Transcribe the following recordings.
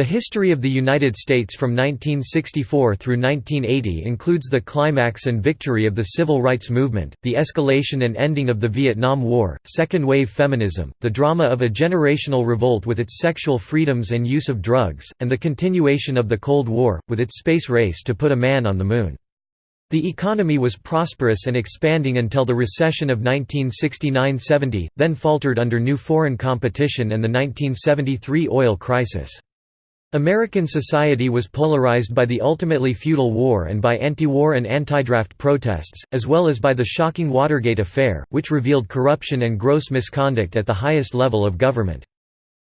The history of the United States from 1964 through 1980 includes the climax and victory of the civil rights movement, the escalation and ending of the Vietnam War, second-wave feminism, the drama of a generational revolt with its sexual freedoms and use of drugs, and the continuation of the Cold War, with its space race to put a man on the Moon. The economy was prosperous and expanding until the recession of 1969–70, then faltered under new foreign competition and the 1973 oil crisis. American society was polarized by the ultimately futile war and by anti-war and anti-draft protests, as well as by the shocking Watergate affair, which revealed corruption and gross misconduct at the highest level of government.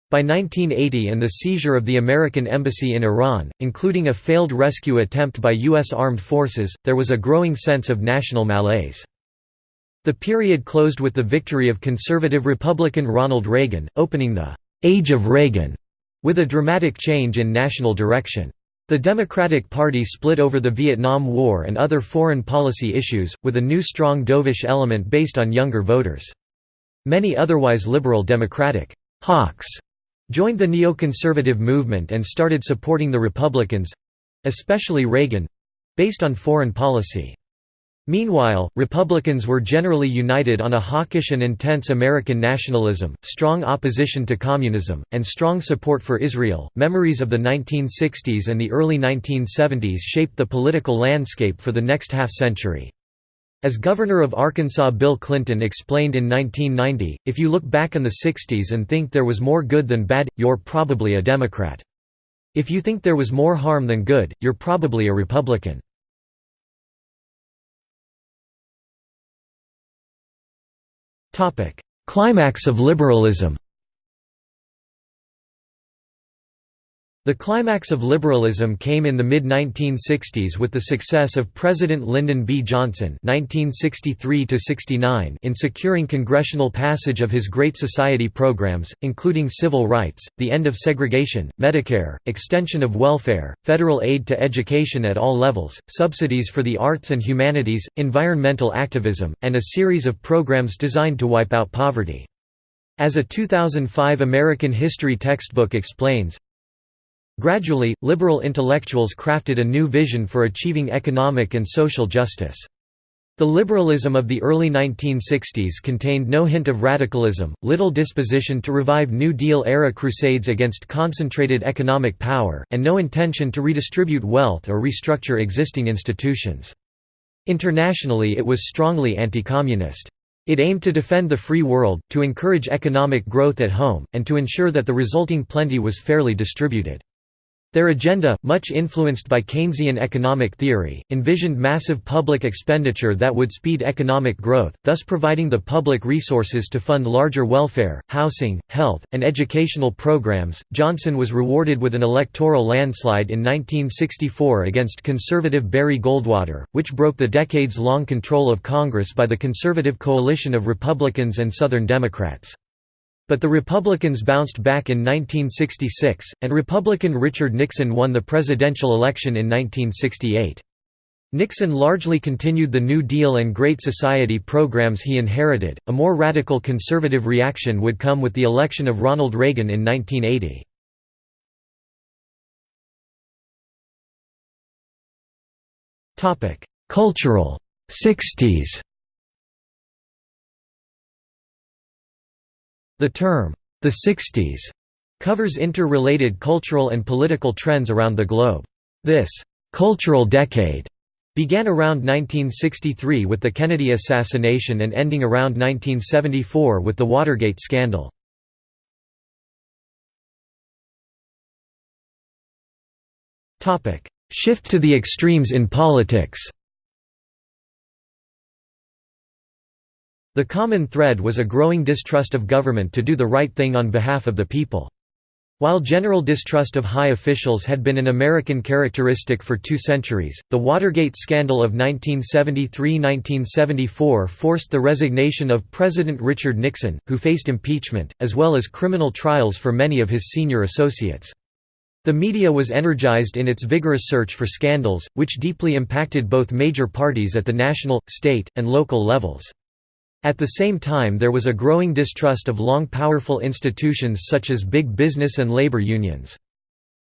By 1980 and the seizure of the American embassy in Iran, including a failed rescue attempt by U.S. armed forces, there was a growing sense of national malaise. The period closed with the victory of conservative Republican Ronald Reagan, opening the «Age of Reagan» with a dramatic change in national direction. The Democratic Party split over the Vietnam War and other foreign policy issues, with a new strong dovish element based on younger voters. Many otherwise liberal Democratic hawks joined the neoconservative movement and started supporting the Republicans—especially Reagan—based on foreign policy. Meanwhile, Republicans were generally united on a hawkish and intense American nationalism, strong opposition to communism, and strong support for Israel. Memories of the 1960s and the early 1970s shaped the political landscape for the next half century. As governor of Arkansas Bill Clinton explained in 1990, if you look back in the 60s and think there was more good than bad, you're probably a Democrat. If you think there was more harm than good, you're probably a Republican. Climax of liberalism The climax of liberalism came in the mid-1960s with the success of President Lyndon B. Johnson (1963–69) in securing congressional passage of his Great Society programs, including civil rights, the end of segregation, Medicare, extension of welfare, federal aid to education at all levels, subsidies for the arts and humanities, environmental activism, and a series of programs designed to wipe out poverty. As a 2005 American history textbook explains, Gradually, liberal intellectuals crafted a new vision for achieving economic and social justice. The liberalism of the early 1960s contained no hint of radicalism, little disposition to revive New Deal-era crusades against concentrated economic power, and no intention to redistribute wealth or restructure existing institutions. Internationally it was strongly anti-communist. It aimed to defend the free world, to encourage economic growth at home, and to ensure that the resulting plenty was fairly distributed. Their agenda, much influenced by Keynesian economic theory, envisioned massive public expenditure that would speed economic growth, thus providing the public resources to fund larger welfare, housing, health, and educational programs. Johnson was rewarded with an electoral landslide in 1964 against conservative Barry Goldwater, which broke the decades long control of Congress by the conservative coalition of Republicans and Southern Democrats. But the Republicans bounced back in 1966, and Republican Richard Nixon won the presidential election in 1968. Nixon largely continued the New Deal and Great Society programs he inherited. A more radical conservative reaction would come with the election of Ronald Reagan in 1980. Topic: Cultural 60s. The term, the 60s, covers interrelated cultural and political trends around the globe. This cultural decade began around 1963 with the Kennedy assassination and ending around 1974 with the Watergate scandal. Shift to the extremes in politics The common thread was a growing distrust of government to do the right thing on behalf of the people. While general distrust of high officials had been an American characteristic for two centuries, the Watergate scandal of 1973–1974 forced the resignation of President Richard Nixon, who faced impeachment, as well as criminal trials for many of his senior associates. The media was energized in its vigorous search for scandals, which deeply impacted both major parties at the national, state, and local levels. At the same time there was a growing distrust of long powerful institutions such as big business and labor unions.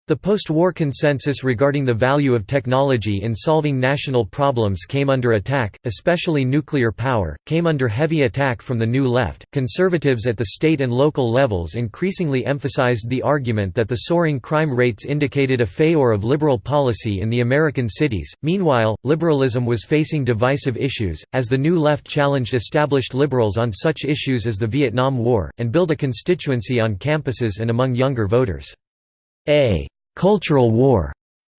The post-war consensus regarding the value of technology in solving national problems came under attack, especially nuclear power, came under heavy attack from the New Left. Conservatives at the state and local levels increasingly emphasized the argument that the soaring crime rates indicated a failure of liberal policy in the American cities. Meanwhile, liberalism was facing divisive issues, as the New Left challenged established liberals on such issues as the Vietnam War, and built a constituency on campuses and among younger voters. A. «cultural war»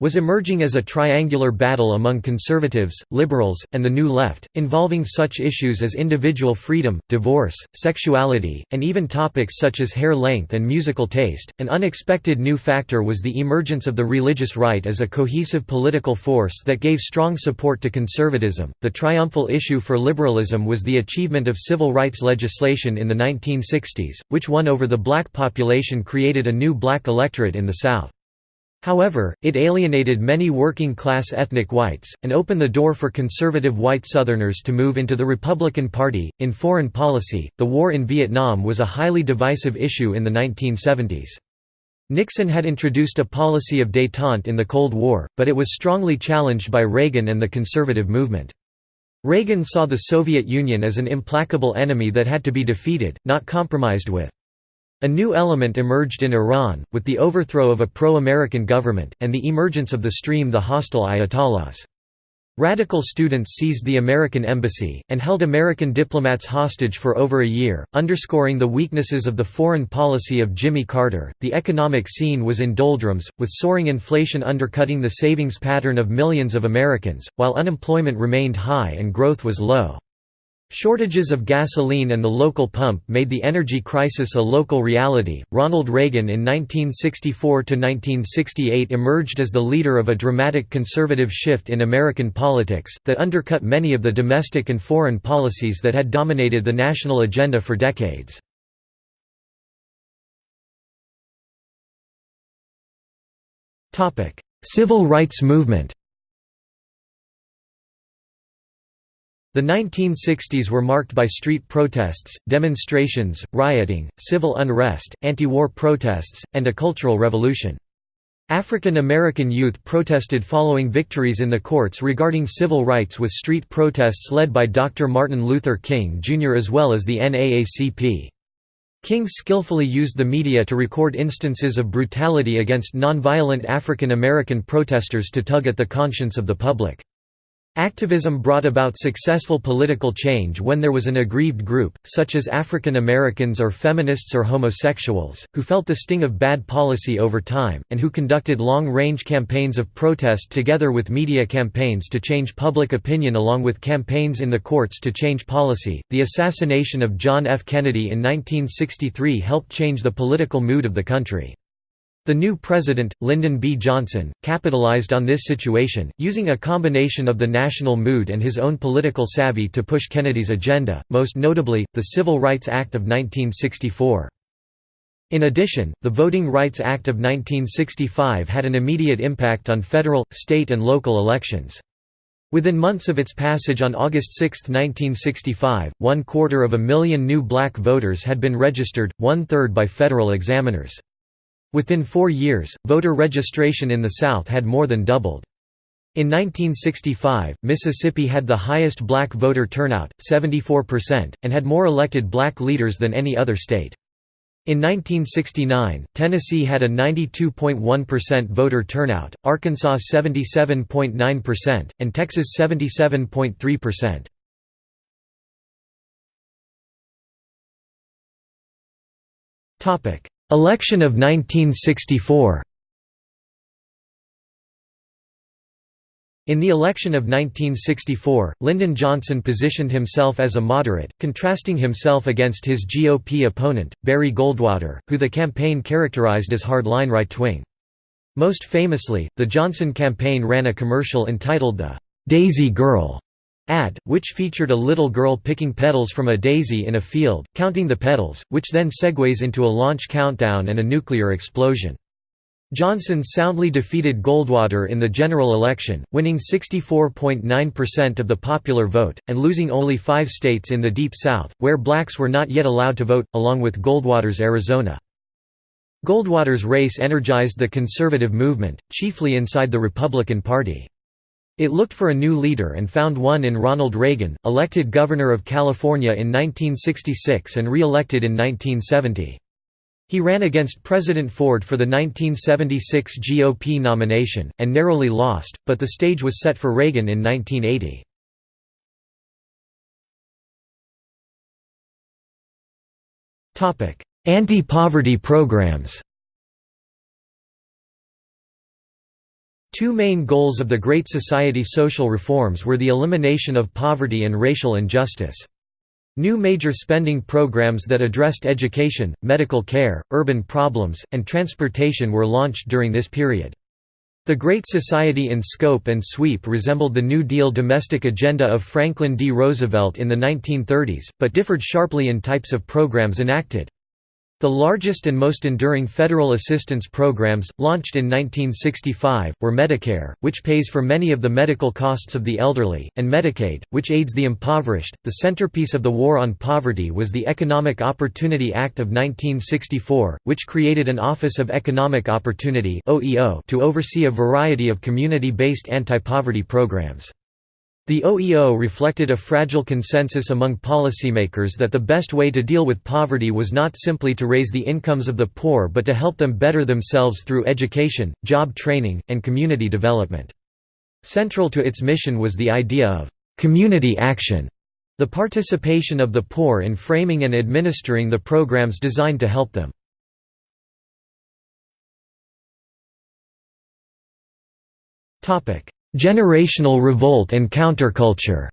was emerging as a triangular battle among conservatives, liberals, and the New Left, involving such issues as individual freedom, divorce, sexuality, and even topics such as hair length and musical taste. An unexpected new factor was the emergence of the religious right as a cohesive political force that gave strong support to conservatism. The triumphal issue for liberalism was the achievement of civil rights legislation in the 1960s, which won over the black population created a new black electorate in the South. However, it alienated many working-class ethnic whites, and opened the door for conservative white Southerners to move into the Republican Party. In foreign policy, the war in Vietnam was a highly divisive issue in the 1970s. Nixon had introduced a policy of détente in the Cold War, but it was strongly challenged by Reagan and the conservative movement. Reagan saw the Soviet Union as an implacable enemy that had to be defeated, not compromised with. A new element emerged in Iran, with the overthrow of a pro-American government, and the emergence of the stream the hostile Ayatollahs. Radical students seized the American embassy, and held American diplomats hostage for over a year, underscoring the weaknesses of the foreign policy of Jimmy Carter. The economic scene was in doldrums, with soaring inflation undercutting the savings pattern of millions of Americans, while unemployment remained high and growth was low. Shortages of gasoline and the local pump made the energy crisis a local reality. Ronald Reagan in 1964 to 1968 emerged as the leader of a dramatic conservative shift in American politics that undercut many of the domestic and foreign policies that had dominated the national agenda for decades. Topic: Civil rights movement. The 1960s were marked by street protests, demonstrations, rioting, civil unrest, anti-war protests, and a cultural revolution. African American youth protested following victories in the courts regarding civil rights with street protests led by Dr. Martin Luther King Jr. as well as the NAACP. King skillfully used the media to record instances of brutality against nonviolent African American protesters to tug at the conscience of the public. Activism brought about successful political change when there was an aggrieved group, such as African Americans or feminists or homosexuals, who felt the sting of bad policy over time, and who conducted long-range campaigns of protest together with media campaigns to change public opinion along with campaigns in the courts to change policy. The assassination of John F. Kennedy in 1963 helped change the political mood of the country. The new president, Lyndon B. Johnson, capitalized on this situation, using a combination of the national mood and his own political savvy to push Kennedy's agenda, most notably, the Civil Rights Act of 1964. In addition, the Voting Rights Act of 1965 had an immediate impact on federal, state and local elections. Within months of its passage on August 6, 1965, one quarter of a million new black voters had been registered, one-third by federal examiners. Within four years, voter registration in the South had more than doubled. In 1965, Mississippi had the highest black voter turnout, 74%, and had more elected black leaders than any other state. In 1969, Tennessee had a 92.1% voter turnout, Arkansas 77.9%, and Texas 77.3%. Topic: Election of 1964 In the election of 1964, Lyndon Johnson positioned himself as a moderate, contrasting himself against his GOP opponent, Barry Goldwater, who the campaign characterized as hardline right-wing. Most famously, the Johnson campaign ran a commercial entitled the "'Daisy Girl' ad, which featured a little girl picking petals from a daisy in a field, counting the petals, which then segues into a launch countdown and a nuclear explosion. Johnson soundly defeated Goldwater in the general election, winning 64.9% of the popular vote, and losing only five states in the Deep South, where blacks were not yet allowed to vote, along with Goldwater's Arizona. Goldwater's race energized the conservative movement, chiefly inside the Republican Party. It looked for a new leader and found one in Ronald Reagan, elected governor of California in 1966 and re-elected in 1970. He ran against President Ford for the 1976 GOP nomination, and narrowly lost, but the stage was set for Reagan in 1980. Anti-poverty programs Two main goals of the Great Society social reforms were the elimination of poverty and racial injustice. New major spending programs that addressed education, medical care, urban problems, and transportation were launched during this period. The Great Society in scope and sweep resembled the New Deal domestic agenda of Franklin D. Roosevelt in the 1930s, but differed sharply in types of programs enacted. The largest and most enduring federal assistance programs, launched in 1965, were Medicare, which pays for many of the medical costs of the elderly, and Medicaid, which aids the impoverished. The centerpiece of the War on Poverty was the Economic Opportunity Act of 1964, which created an Office of Economic Opportunity to oversee a variety of community-based anti-poverty programs. The OEO reflected a fragile consensus among policymakers that the best way to deal with poverty was not simply to raise the incomes of the poor but to help them better themselves through education, job training, and community development. Central to its mission was the idea of «community action», the participation of the poor in framing and administering the programs designed to help them. Generational revolt and counterculture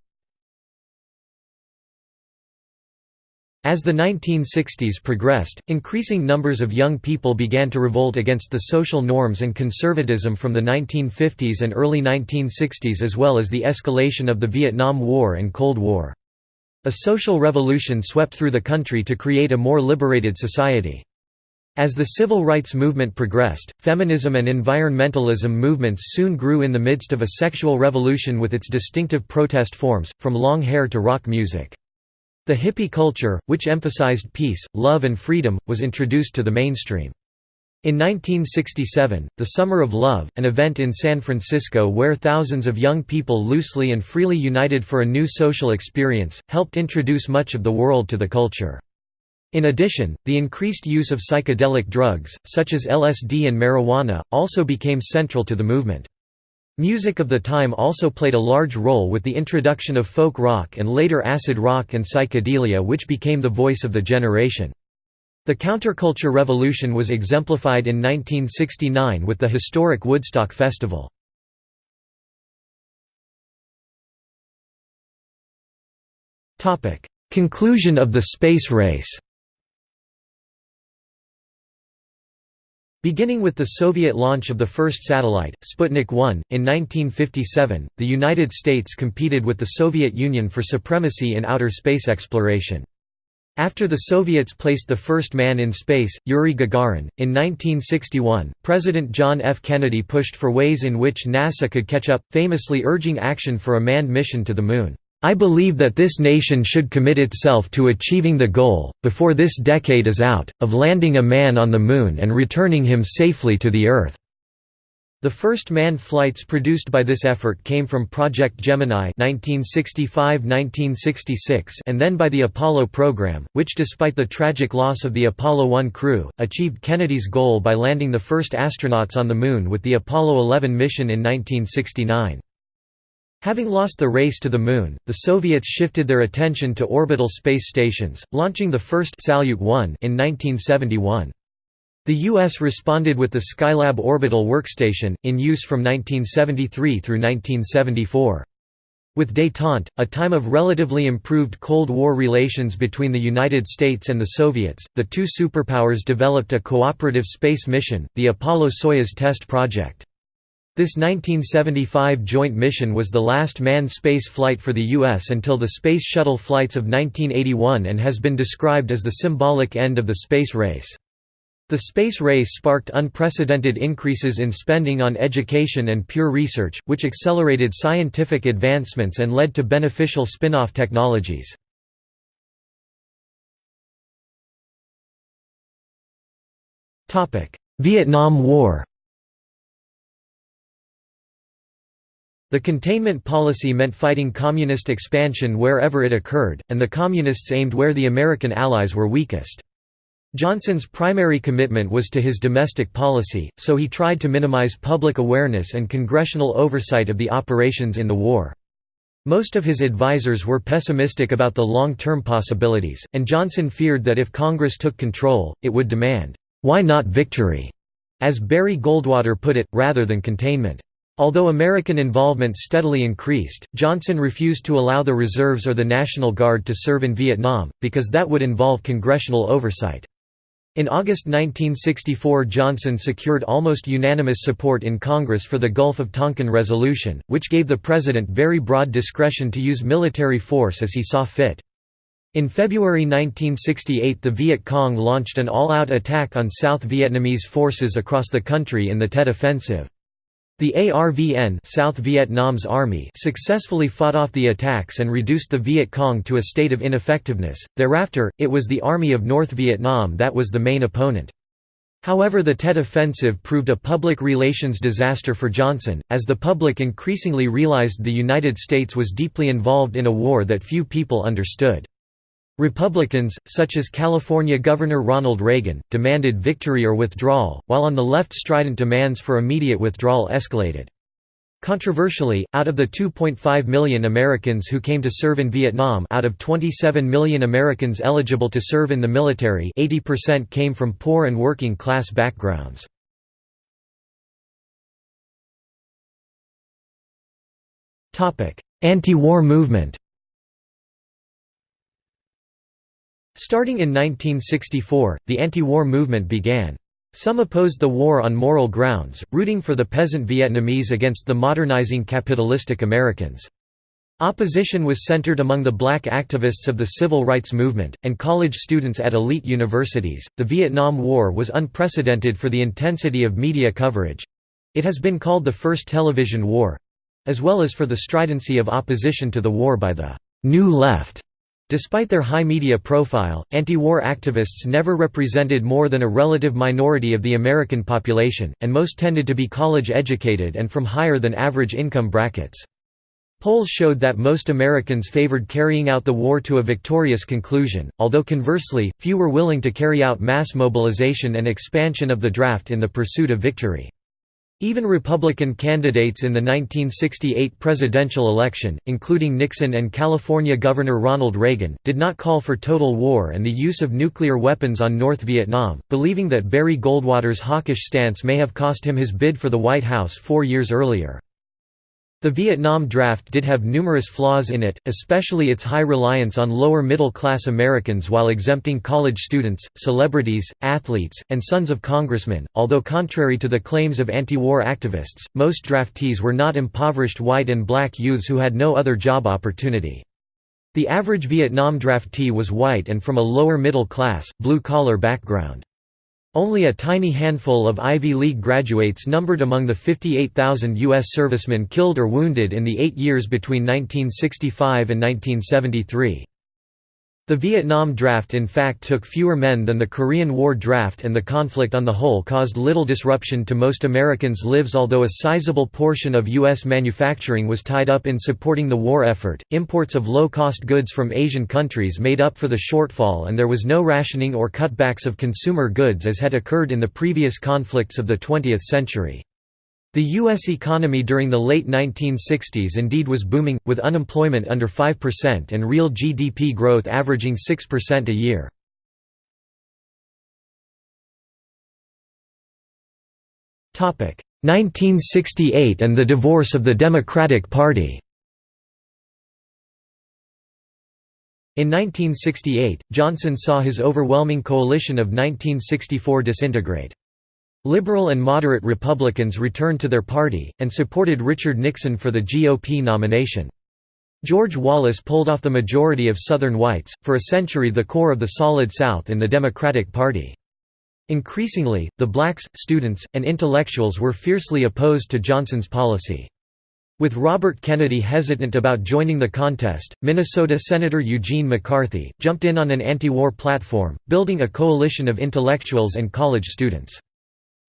As the 1960s progressed, increasing numbers of young people began to revolt against the social norms and conservatism from the 1950s and early 1960s as well as the escalation of the Vietnam War and Cold War. A social revolution swept through the country to create a more liberated society. As the civil rights movement progressed, feminism and environmentalism movements soon grew in the midst of a sexual revolution with its distinctive protest forms, from long hair to rock music. The hippie culture, which emphasized peace, love and freedom, was introduced to the mainstream. In 1967, the Summer of Love, an event in San Francisco where thousands of young people loosely and freely united for a new social experience, helped introduce much of the world to the culture. In addition, the increased use of psychedelic drugs, such as LSD and marijuana, also became central to the movement. Music of the time also played a large role with the introduction of folk rock and later acid rock and psychedelia which became the voice of the generation. The counterculture revolution was exemplified in 1969 with the historic Woodstock Festival. Conclusion of the space race Beginning with the Soviet launch of the first satellite, Sputnik 1, in 1957, the United States competed with the Soviet Union for supremacy in outer space exploration. After the Soviets placed the first man in space, Yuri Gagarin, in 1961, President John F. Kennedy pushed for ways in which NASA could catch up, famously urging action for a manned mission to the Moon. I believe that this nation should commit itself to achieving the goal, before this decade is out, of landing a man on the Moon and returning him safely to the Earth." The first manned flights produced by this effort came from Project Gemini 1965–1966 and then by the Apollo program, which despite the tragic loss of the Apollo 1 crew, achieved Kennedy's goal by landing the first astronauts on the Moon with the Apollo 11 mission in 1969. Having lost the race to the Moon, the Soviets shifted their attention to orbital space stations, launching the first Salyut 1 in 1971. The U.S. responded with the Skylab orbital workstation, in use from 1973 through 1974. With détente, a time of relatively improved Cold War relations between the United States and the Soviets, the two superpowers developed a cooperative space mission, the Apollo-Soyuz test project. This 1975 joint mission was the last manned space flight for the U.S. until the Space Shuttle flights of 1981 and has been described as the symbolic end of the space race. The space race sparked unprecedented increases in spending on education and pure research, which accelerated scientific advancements and led to beneficial spin-off technologies. Vietnam War The containment policy meant fighting communist expansion wherever it occurred, and the Communists aimed where the American allies were weakest. Johnson's primary commitment was to his domestic policy, so he tried to minimize public awareness and congressional oversight of the operations in the war. Most of his advisers were pessimistic about the long-term possibilities, and Johnson feared that if Congress took control, it would demand, "'Why not victory?' as Barry Goldwater put it, rather than containment. Although American involvement steadily increased, Johnson refused to allow the reserves or the National Guard to serve in Vietnam, because that would involve congressional oversight. In August 1964 Johnson secured almost unanimous support in Congress for the Gulf of Tonkin Resolution, which gave the President very broad discretion to use military force as he saw fit. In February 1968 the Viet Cong launched an all-out attack on South Vietnamese forces across the country in the Tet Offensive. The ARVN South Vietnam's army successfully fought off the attacks and reduced the Viet Cong to a state of ineffectiveness. Thereafter, it was the Army of North Vietnam that was the main opponent. However the Tet Offensive proved a public relations disaster for Johnson, as the public increasingly realized the United States was deeply involved in a war that few people understood. Republicans, such as California Governor Ronald Reagan, demanded victory or withdrawal, while on the left strident demands for immediate withdrawal escalated. Controversially, out of the 2.5 million Americans who came to serve in Vietnam out of 27 million Americans eligible to serve in the military 80% came from poor and working class backgrounds. Anti-war movement Starting in 1964, the anti-war movement began. Some opposed the war on moral grounds, rooting for the peasant Vietnamese against the modernizing capitalistic Americans. Opposition was centered among the black activists of the civil rights movement, and college students at elite universities. The Vietnam War was unprecedented for the intensity of media coverage it has been called the first television war as well as for the stridency of opposition to the war by the New Left. Despite their high media profile, anti-war activists never represented more than a relative minority of the American population, and most tended to be college-educated and from higher than average income brackets. Polls showed that most Americans favored carrying out the war to a victorious conclusion, although conversely, few were willing to carry out mass mobilization and expansion of the draft in the pursuit of victory. Even Republican candidates in the 1968 presidential election, including Nixon and California Governor Ronald Reagan, did not call for total war and the use of nuclear weapons on North Vietnam, believing that Barry Goldwater's hawkish stance may have cost him his bid for the White House four years earlier. The Vietnam draft did have numerous flaws in it, especially its high reliance on lower middle-class Americans while exempting college students, celebrities, athletes, and sons of congressmen, although contrary to the claims of anti-war activists, most draftees were not impoverished white and black youths who had no other job opportunity. The average Vietnam draftee was white and from a lower middle class, blue-collar background. Only a tiny handful of Ivy League graduates numbered among the 58,000 U.S. servicemen killed or wounded in the eight years between 1965 and 1973. The Vietnam draft in fact took fewer men than the Korean War draft and the conflict on the whole caused little disruption to most Americans' lives although a sizable portion of U.S. manufacturing was tied up in supporting the war effort, imports of low-cost goods from Asian countries made up for the shortfall and there was no rationing or cutbacks of consumer goods as had occurred in the previous conflicts of the 20th century. The U.S. economy during the late 1960s indeed was booming, with unemployment under 5% and real GDP growth averaging 6% a year. Topic 1968 and the divorce of the Democratic Party. In 1968, Johnson saw his overwhelming coalition of 1964 disintegrate. Liberal and moderate Republicans returned to their party, and supported Richard Nixon for the GOP nomination. George Wallace pulled off the majority of Southern whites, for a century the core of the Solid South in the Democratic Party. Increasingly, the blacks, students, and intellectuals were fiercely opposed to Johnson's policy. With Robert Kennedy hesitant about joining the contest, Minnesota Senator Eugene McCarthy, jumped in on an anti-war platform, building a coalition of intellectuals and college students.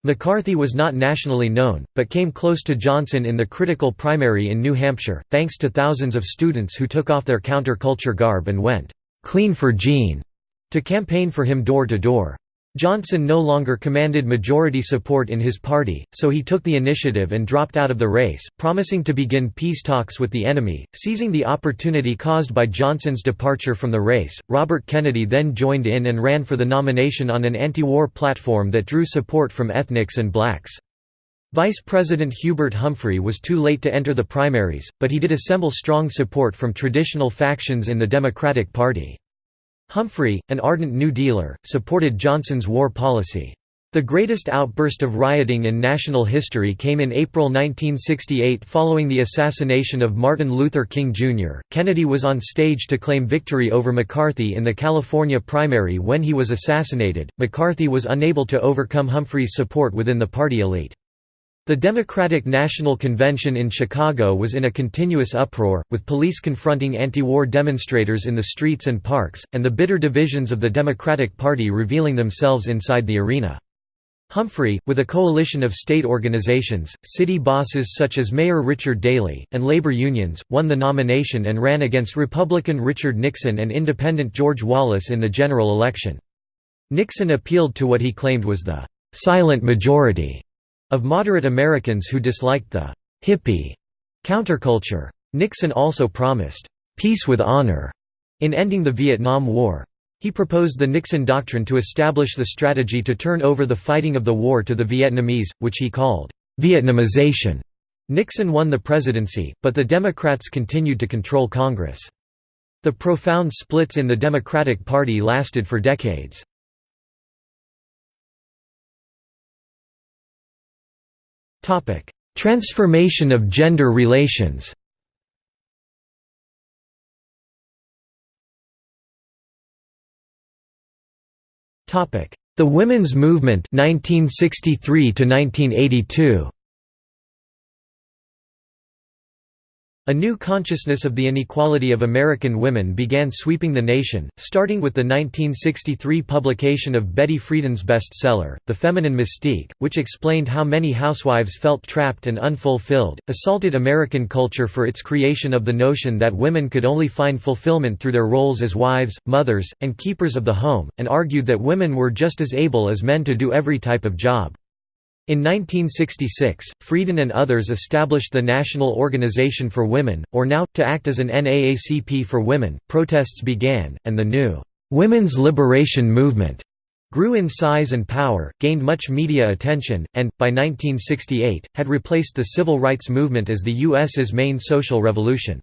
McCarthy was not nationally known, but came close to Johnson in the critical primary in New Hampshire, thanks to thousands of students who took off their counterculture garb and went, "'Clean for Gene' to campaign for him door to door. Johnson no longer commanded majority support in his party, so he took the initiative and dropped out of the race, promising to begin peace talks with the enemy. Seizing the opportunity caused by Johnson's departure from the race, Robert Kennedy then joined in and ran for the nomination on an anti war platform that drew support from ethnics and blacks. Vice President Hubert Humphrey was too late to enter the primaries, but he did assemble strong support from traditional factions in the Democratic Party. Humphrey, an ardent New Dealer, supported Johnson's war policy. The greatest outburst of rioting in national history came in April 1968 following the assassination of Martin Luther King Jr. Kennedy was on stage to claim victory over McCarthy in the California primary when he was assassinated. McCarthy was unable to overcome Humphrey's support within the party elite. The Democratic National Convention in Chicago was in a continuous uproar, with police confronting anti-war demonstrators in the streets and parks, and the bitter divisions of the Democratic Party revealing themselves inside the arena. Humphrey, with a coalition of state organizations, city bosses such as Mayor Richard Daley, and labor unions, won the nomination and ran against Republican Richard Nixon and independent George Wallace in the general election. Nixon appealed to what he claimed was the «silent majority» of moderate Americans who disliked the «hippie» counterculture. Nixon also promised «peace with honor» in ending the Vietnam War. He proposed the Nixon Doctrine to establish the strategy to turn over the fighting of the war to the Vietnamese, which he called «Vietnamization». Nixon won the presidency, but the Democrats continued to control Congress. The profound splits in the Democratic Party lasted for decades. Transformation of gender relations. The women's movement 1963 to 1982 A new consciousness of the inequality of American women began sweeping the nation, starting with the 1963 publication of Betty Friedan's bestseller, The Feminine Mystique, which explained how many housewives felt trapped and unfulfilled, assaulted American culture for its creation of the notion that women could only find fulfillment through their roles as wives, mothers, and keepers of the home, and argued that women were just as able as men to do every type of job. In 1966, Friedan and others established the National Organization for Women, or NOW, to act as an NAACP for women. Protests began, and the new women's liberation movement grew in size and power, gained much media attention, and, by 1968, had replaced the civil rights movement as the U.S.'s main social revolution.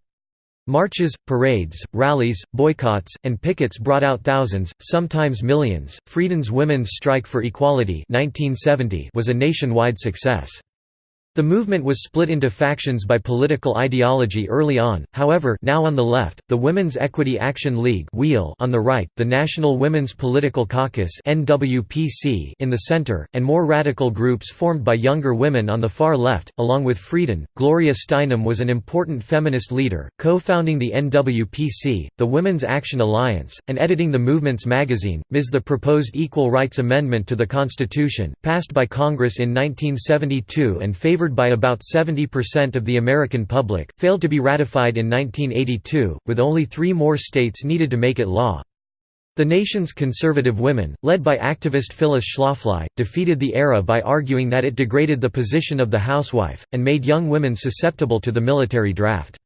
Marches, parades, rallies, boycotts, and pickets brought out thousands, sometimes millions. Friedan's Women's Strike for Equality 1970 was a nationwide success. The movement was split into factions by political ideology early on, however NOW on the left, the Women's Equity Action League on the right, the National Women's Political Caucus in the center, and more radical groups formed by younger women on the far left, along with Friedan. Gloria Steinem was an important feminist leader, co-founding the NWPC, the Women's Action Alliance, and editing the movement's magazine, Ms. The proposed Equal Rights Amendment to the Constitution, passed by Congress in 1972 and favored by about 70% of the American public, failed to be ratified in 1982, with only three more states needed to make it law. The nation's conservative women, led by activist Phyllis Schlafly, defeated the ERA by arguing that it degraded the position of the housewife, and made young women susceptible to the military draft.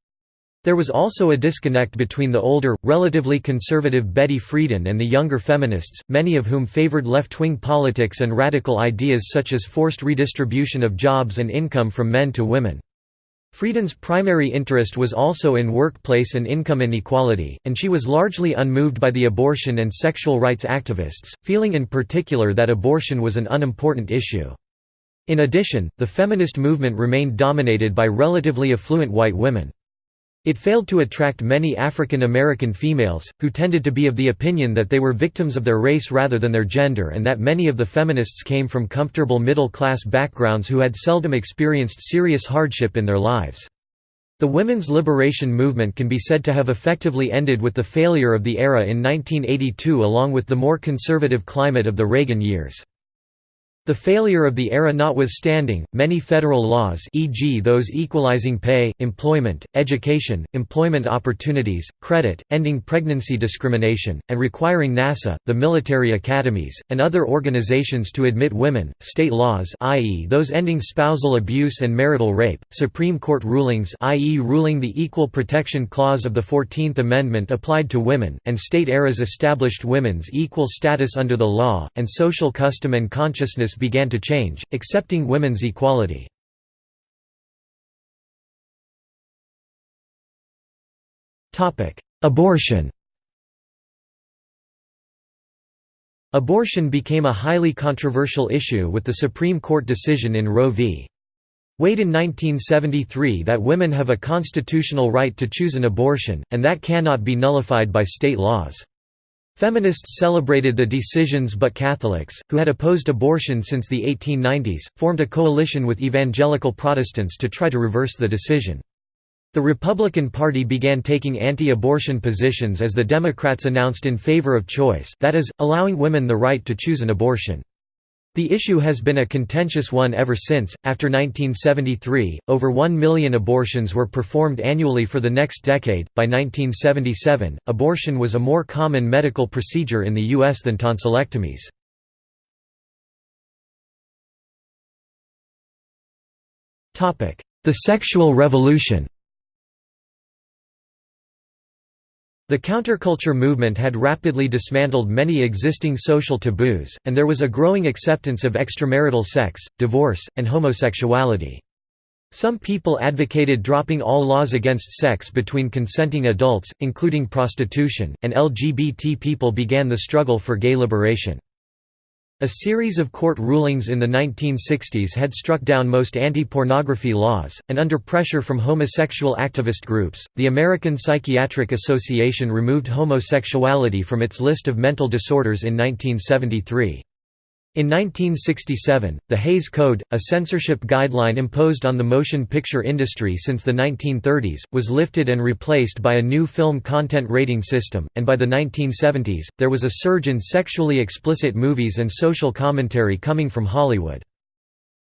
There was also a disconnect between the older, relatively conservative Betty Friedan and the younger feminists, many of whom favored left-wing politics and radical ideas such as forced redistribution of jobs and income from men to women. Friedan's primary interest was also in workplace and income inequality, and she was largely unmoved by the abortion and sexual rights activists, feeling in particular that abortion was an unimportant issue. In addition, the feminist movement remained dominated by relatively affluent white women. It failed to attract many African American females, who tended to be of the opinion that they were victims of their race rather than their gender and that many of the feminists came from comfortable middle-class backgrounds who had seldom experienced serious hardship in their lives. The women's liberation movement can be said to have effectively ended with the failure of the ERA in 1982 along with the more conservative climate of the Reagan years. The failure of the ERA notwithstanding, many federal laws e.g. those equalizing pay, employment, education, employment opportunities, credit, ending pregnancy discrimination, and requiring NASA, the military academies, and other organizations to admit women, state laws i.e. those ending spousal abuse and marital rape, Supreme Court rulings i.e. ruling the Equal Protection Clause of the Fourteenth Amendment applied to women, and state ERAs established women's equal status under the law, and social custom and consciousness began to change, accepting women's equality. Abortion Abortion became a highly controversial issue with the Supreme Court decision in Roe v. Wade in 1973 that women have a constitutional right to choose an abortion, and that cannot be nullified by state laws. Feminists celebrated the decisions but Catholics, who had opposed abortion since the 1890s, formed a coalition with evangelical Protestants to try to reverse the decision. The Republican Party began taking anti-abortion positions as the Democrats announced in favor of choice that is, allowing women the right to choose an abortion. The issue has been a contentious one ever since. After 1973, over 1 million abortions were performed annually for the next decade. By 1977, abortion was a more common medical procedure in the U.S. than tonsillectomies. The sexual revolution The counterculture movement had rapidly dismantled many existing social taboos, and there was a growing acceptance of extramarital sex, divorce, and homosexuality. Some people advocated dropping all laws against sex between consenting adults, including prostitution, and LGBT people began the struggle for gay liberation. A series of court rulings in the 1960s had struck down most anti-pornography laws, and under pressure from homosexual activist groups, the American Psychiatric Association removed homosexuality from its list of mental disorders in 1973. In 1967, the Hays Code, a censorship guideline imposed on the motion picture industry since the 1930s, was lifted and replaced by a new film content rating system, and by the 1970s, there was a surge in sexually explicit movies and social commentary coming from Hollywood.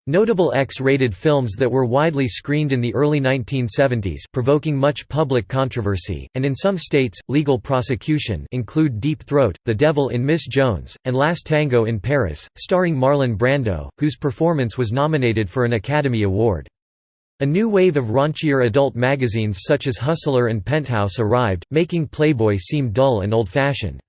Notable X-rated films that were widely screened in the early 1970s provoking much public controversy, and in some states, legal prosecution include Deep Throat, The Devil in Miss Jones, and Last Tango in Paris, starring Marlon Brando, whose performance was nominated for an Academy Award. A new wave of raunchier adult magazines such as Hustler and Penthouse arrived, making Playboy seem dull and old-fashioned.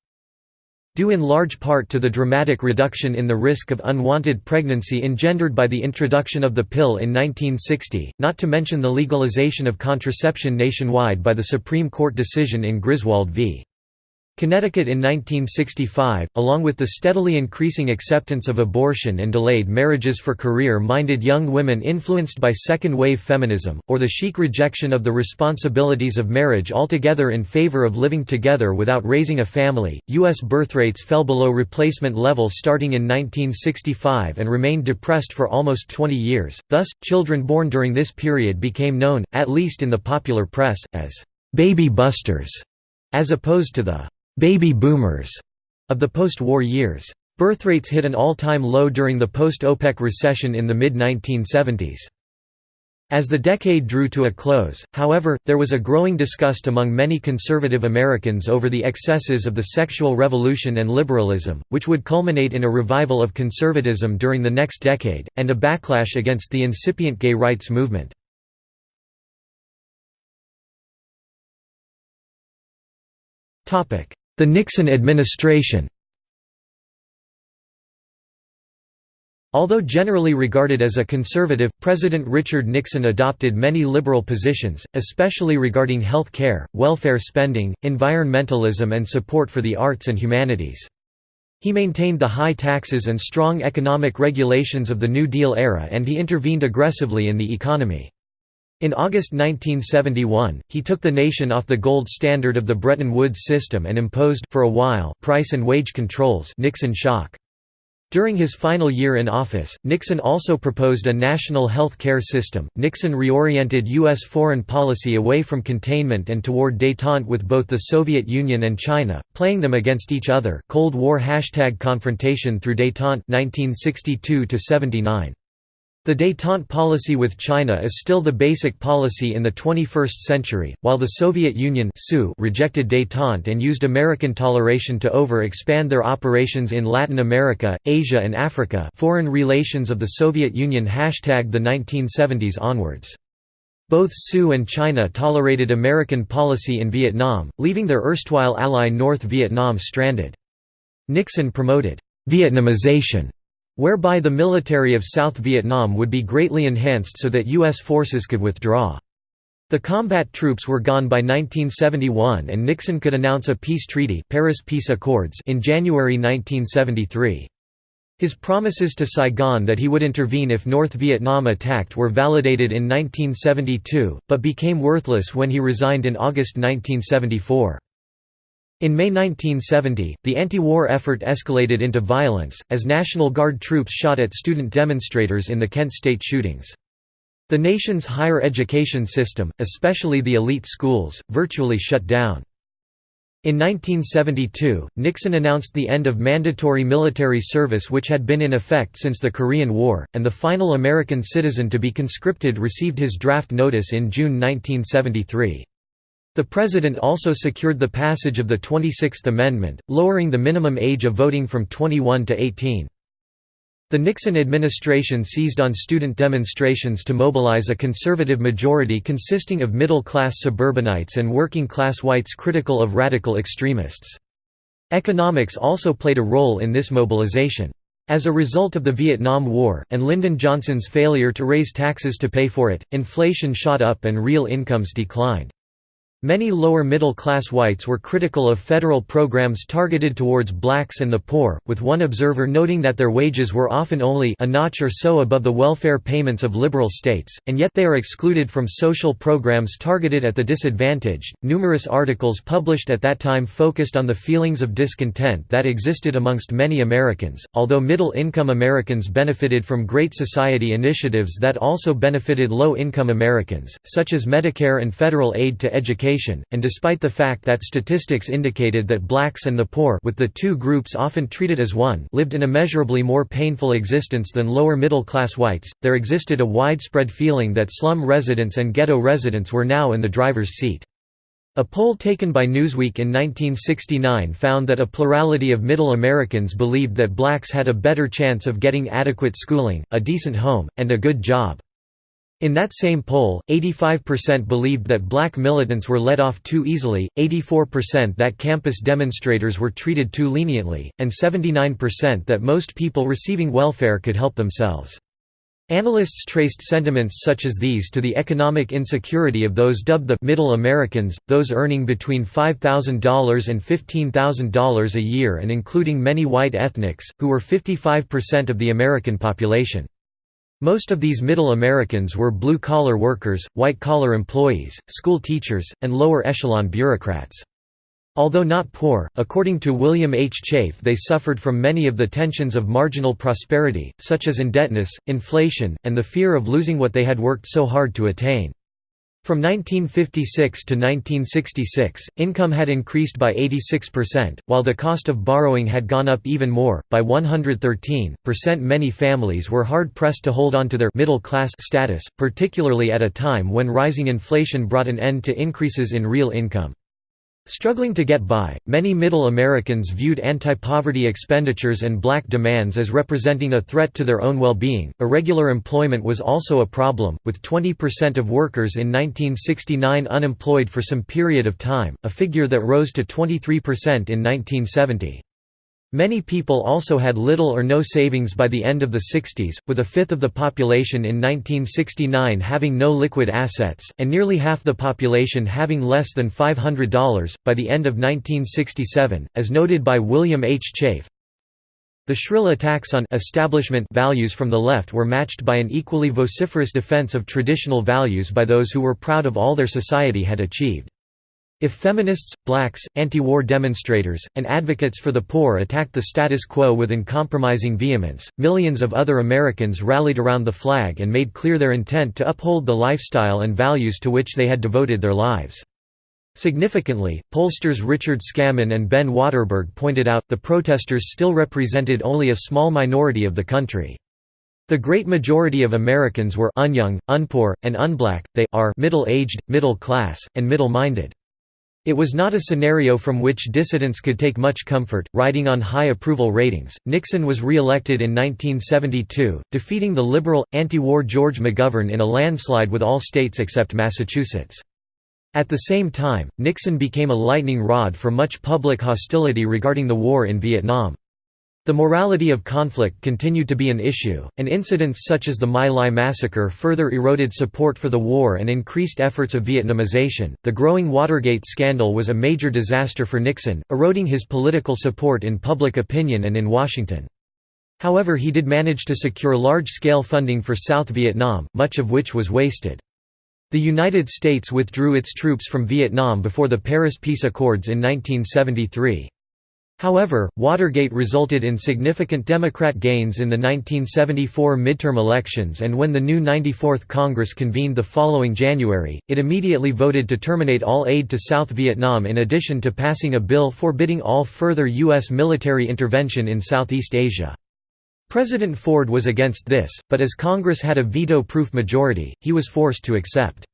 Due in large part to the dramatic reduction in the risk of unwanted pregnancy engendered by the introduction of the pill in 1960, not to mention the legalization of contraception nationwide by the Supreme Court decision in Griswold v. Connecticut in 1965, along with the steadily increasing acceptance of abortion and delayed marriages for career-minded young women influenced by second-wave feminism, or the chic rejection of the responsibilities of marriage altogether in favor of living together without raising a family, U.S. birth rates fell below replacement level starting in 1965 and remained depressed for almost 20 years, thus, children born during this period became known, at least in the popular press, as «baby busters», as opposed to the baby boomers of the post-war years. Birthrates hit an all-time low during the post-OPEC recession in the mid-1970s. As the decade drew to a close, however, there was a growing disgust among many conservative Americans over the excesses of the sexual revolution and liberalism, which would culminate in a revival of conservatism during the next decade, and a backlash against the incipient gay rights movement. The Nixon administration Although generally regarded as a conservative, President Richard Nixon adopted many liberal positions, especially regarding health care, welfare spending, environmentalism and support for the arts and humanities. He maintained the high taxes and strong economic regulations of the New Deal era and he intervened aggressively in the economy. In August 1971, he took the nation off the gold standard of the Bretton Woods system and imposed for a while price and wage controls Nixon shock. During his final year in office, Nixon also proposed a national health care system. Nixon reoriented U.S. foreign policy away from containment and toward détente with both the Soviet Union and China, playing them against each other. Cold War hashtag confrontation through détente 1962 79. The détente policy with China is still the basic policy in the 21st century, while the Soviet Union rejected détente and used American toleration to over-expand their operations in Latin America, Asia and Africa foreign relations of the Soviet Union hashtag the 1970s onwards. Both Su and China tolerated American policy in Vietnam, leaving their erstwhile ally North Vietnam stranded. Nixon promoted «Vietnamization» whereby the military of South Vietnam would be greatly enhanced so that U.S. forces could withdraw. The combat troops were gone by 1971 and Nixon could announce a peace treaty Paris Peace Accords in January 1973. His promises to Saigon that he would intervene if North Vietnam attacked were validated in 1972, but became worthless when he resigned in August 1974. In May 1970, the anti-war effort escalated into violence, as National Guard troops shot at student demonstrators in the Kent State shootings. The nation's higher education system, especially the elite schools, virtually shut down. In 1972, Nixon announced the end of mandatory military service which had been in effect since the Korean War, and the final American citizen to be conscripted received his draft notice in June 1973. The President also secured the passage of the 26th Amendment, lowering the minimum age of voting from 21 to 18. The Nixon administration seized on student demonstrations to mobilize a conservative majority consisting of middle-class suburbanites and working-class whites critical of radical extremists. Economics also played a role in this mobilization. As a result of the Vietnam War, and Lyndon Johnson's failure to raise taxes to pay for it, inflation shot up and real incomes declined. Many lower-middle-class whites were critical of federal programs targeted towards blacks and the poor, with one observer noting that their wages were often only a notch or so above the welfare payments of liberal states, and yet they are excluded from social programs targeted at the disadvantaged. Numerous articles published at that time focused on the feelings of discontent that existed amongst many Americans, although middle-income Americans benefited from Great Society initiatives that also benefited low-income Americans, such as Medicare and federal aid to education and despite the fact that statistics indicated that blacks and the poor with the two groups often treated as one lived an immeasurably more painful existence than lower middle-class whites, there existed a widespread feeling that slum residents and ghetto residents were now in the driver's seat. A poll taken by Newsweek in 1969 found that a plurality of Middle Americans believed that blacks had a better chance of getting adequate schooling, a decent home, and a good job. In that same poll, 85% believed that black militants were let off too easily, 84% that campus demonstrators were treated too leniently, and 79% that most people receiving welfare could help themselves. Analysts traced sentiments such as these to the economic insecurity of those dubbed the «middle Americans», those earning between $5,000 and $15,000 a year and including many white ethnics, who were 55% of the American population. Most of these Middle Americans were blue-collar workers, white-collar employees, school teachers, and lower-echelon bureaucrats. Although not poor, according to William H. Chafe they suffered from many of the tensions of marginal prosperity, such as indebtedness, inflation, and the fear of losing what they had worked so hard to attain. From 1956 to 1966, income had increased by 86%, while the cost of borrowing had gone up even more, by 113%. Many families were hard pressed to hold on to their middle class status, particularly at a time when rising inflation brought an end to increases in real income. Struggling to get by, many Middle Americans viewed anti-poverty expenditures and black demands as representing a threat to their own well-being. Irregular employment was also a problem, with 20% of workers in 1969 unemployed for some period of time, a figure that rose to 23% in 1970. Many people also had little or no savings by the end of the 60s, with a fifth of the population in 1969 having no liquid assets, and nearly half the population having less than $500, by the end of 1967, as noted by William H. Chafe. The shrill attacks on establishment values from the left were matched by an equally vociferous defense of traditional values by those who were proud of all their society had achieved. If feminists, blacks, anti-war demonstrators, and advocates for the poor attacked the status quo with uncompromising vehemence, millions of other Americans rallied around the flag and made clear their intent to uphold the lifestyle and values to which they had devoted their lives. Significantly, pollsters Richard Scammon and Ben Wattenberg pointed out, the protesters still represented only a small minority of the country. The great majority of Americans were unyoung, unpoor, and unblack, they are middle-aged, middle-class, and middle-minded. It was not a scenario from which dissidents could take much comfort. Riding on high approval ratings, Nixon was re-elected in 1972, defeating the liberal, anti-war George McGovern in a landslide with all states except Massachusetts. At the same time, Nixon became a lightning rod for much public hostility regarding the war in Vietnam. The morality of conflict continued to be an issue, and incidents such as the My Lai massacre further eroded support for the war and increased efforts of Vietnamization. The growing Watergate scandal was a major disaster for Nixon, eroding his political support in public opinion and in Washington. However, he did manage to secure large scale funding for South Vietnam, much of which was wasted. The United States withdrew its troops from Vietnam before the Paris Peace Accords in 1973. However, Watergate resulted in significant Democrat gains in the 1974 midterm elections and when the new 94th Congress convened the following January, it immediately voted to terminate all aid to South Vietnam in addition to passing a bill forbidding all further U.S. military intervention in Southeast Asia. President Ford was against this, but as Congress had a veto-proof majority, he was forced to accept.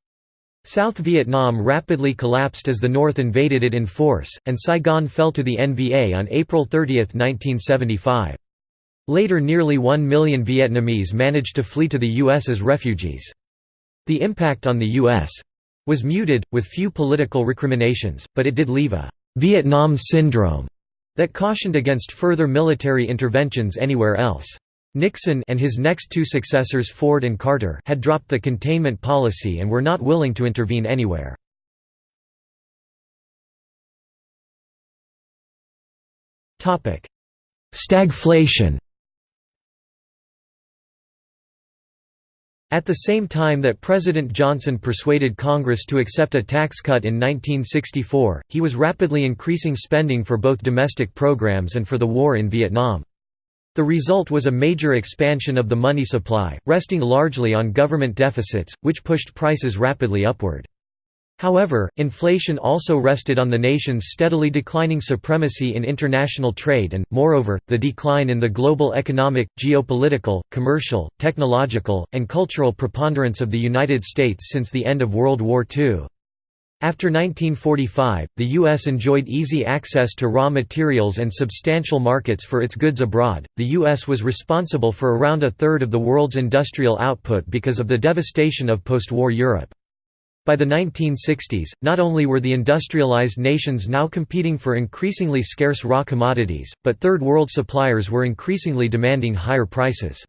South Vietnam rapidly collapsed as the North invaded it in force, and Saigon fell to the NVA on April 30, 1975. Later nearly one million Vietnamese managed to flee to the U.S. as refugees. The impact on the U.S. was muted, with few political recriminations, but it did leave a «Vietnam syndrome» that cautioned against further military interventions anywhere else. Nixon and his next two successors Ford and Carter had dropped the containment policy and were not willing to intervene anywhere. Stagflation At the same time that President Johnson persuaded Congress to accept a tax cut in 1964, he was rapidly increasing spending for both domestic programs and for the war in Vietnam. The result was a major expansion of the money supply, resting largely on government deficits, which pushed prices rapidly upward. However, inflation also rested on the nation's steadily declining supremacy in international trade and, moreover, the decline in the global economic, geopolitical, commercial, technological, and cultural preponderance of the United States since the end of World War II. After 1945, the U.S. enjoyed easy access to raw materials and substantial markets for its goods abroad. The U.S. was responsible for around a third of the world's industrial output because of the devastation of post war Europe. By the 1960s, not only were the industrialized nations now competing for increasingly scarce raw commodities, but Third World suppliers were increasingly demanding higher prices.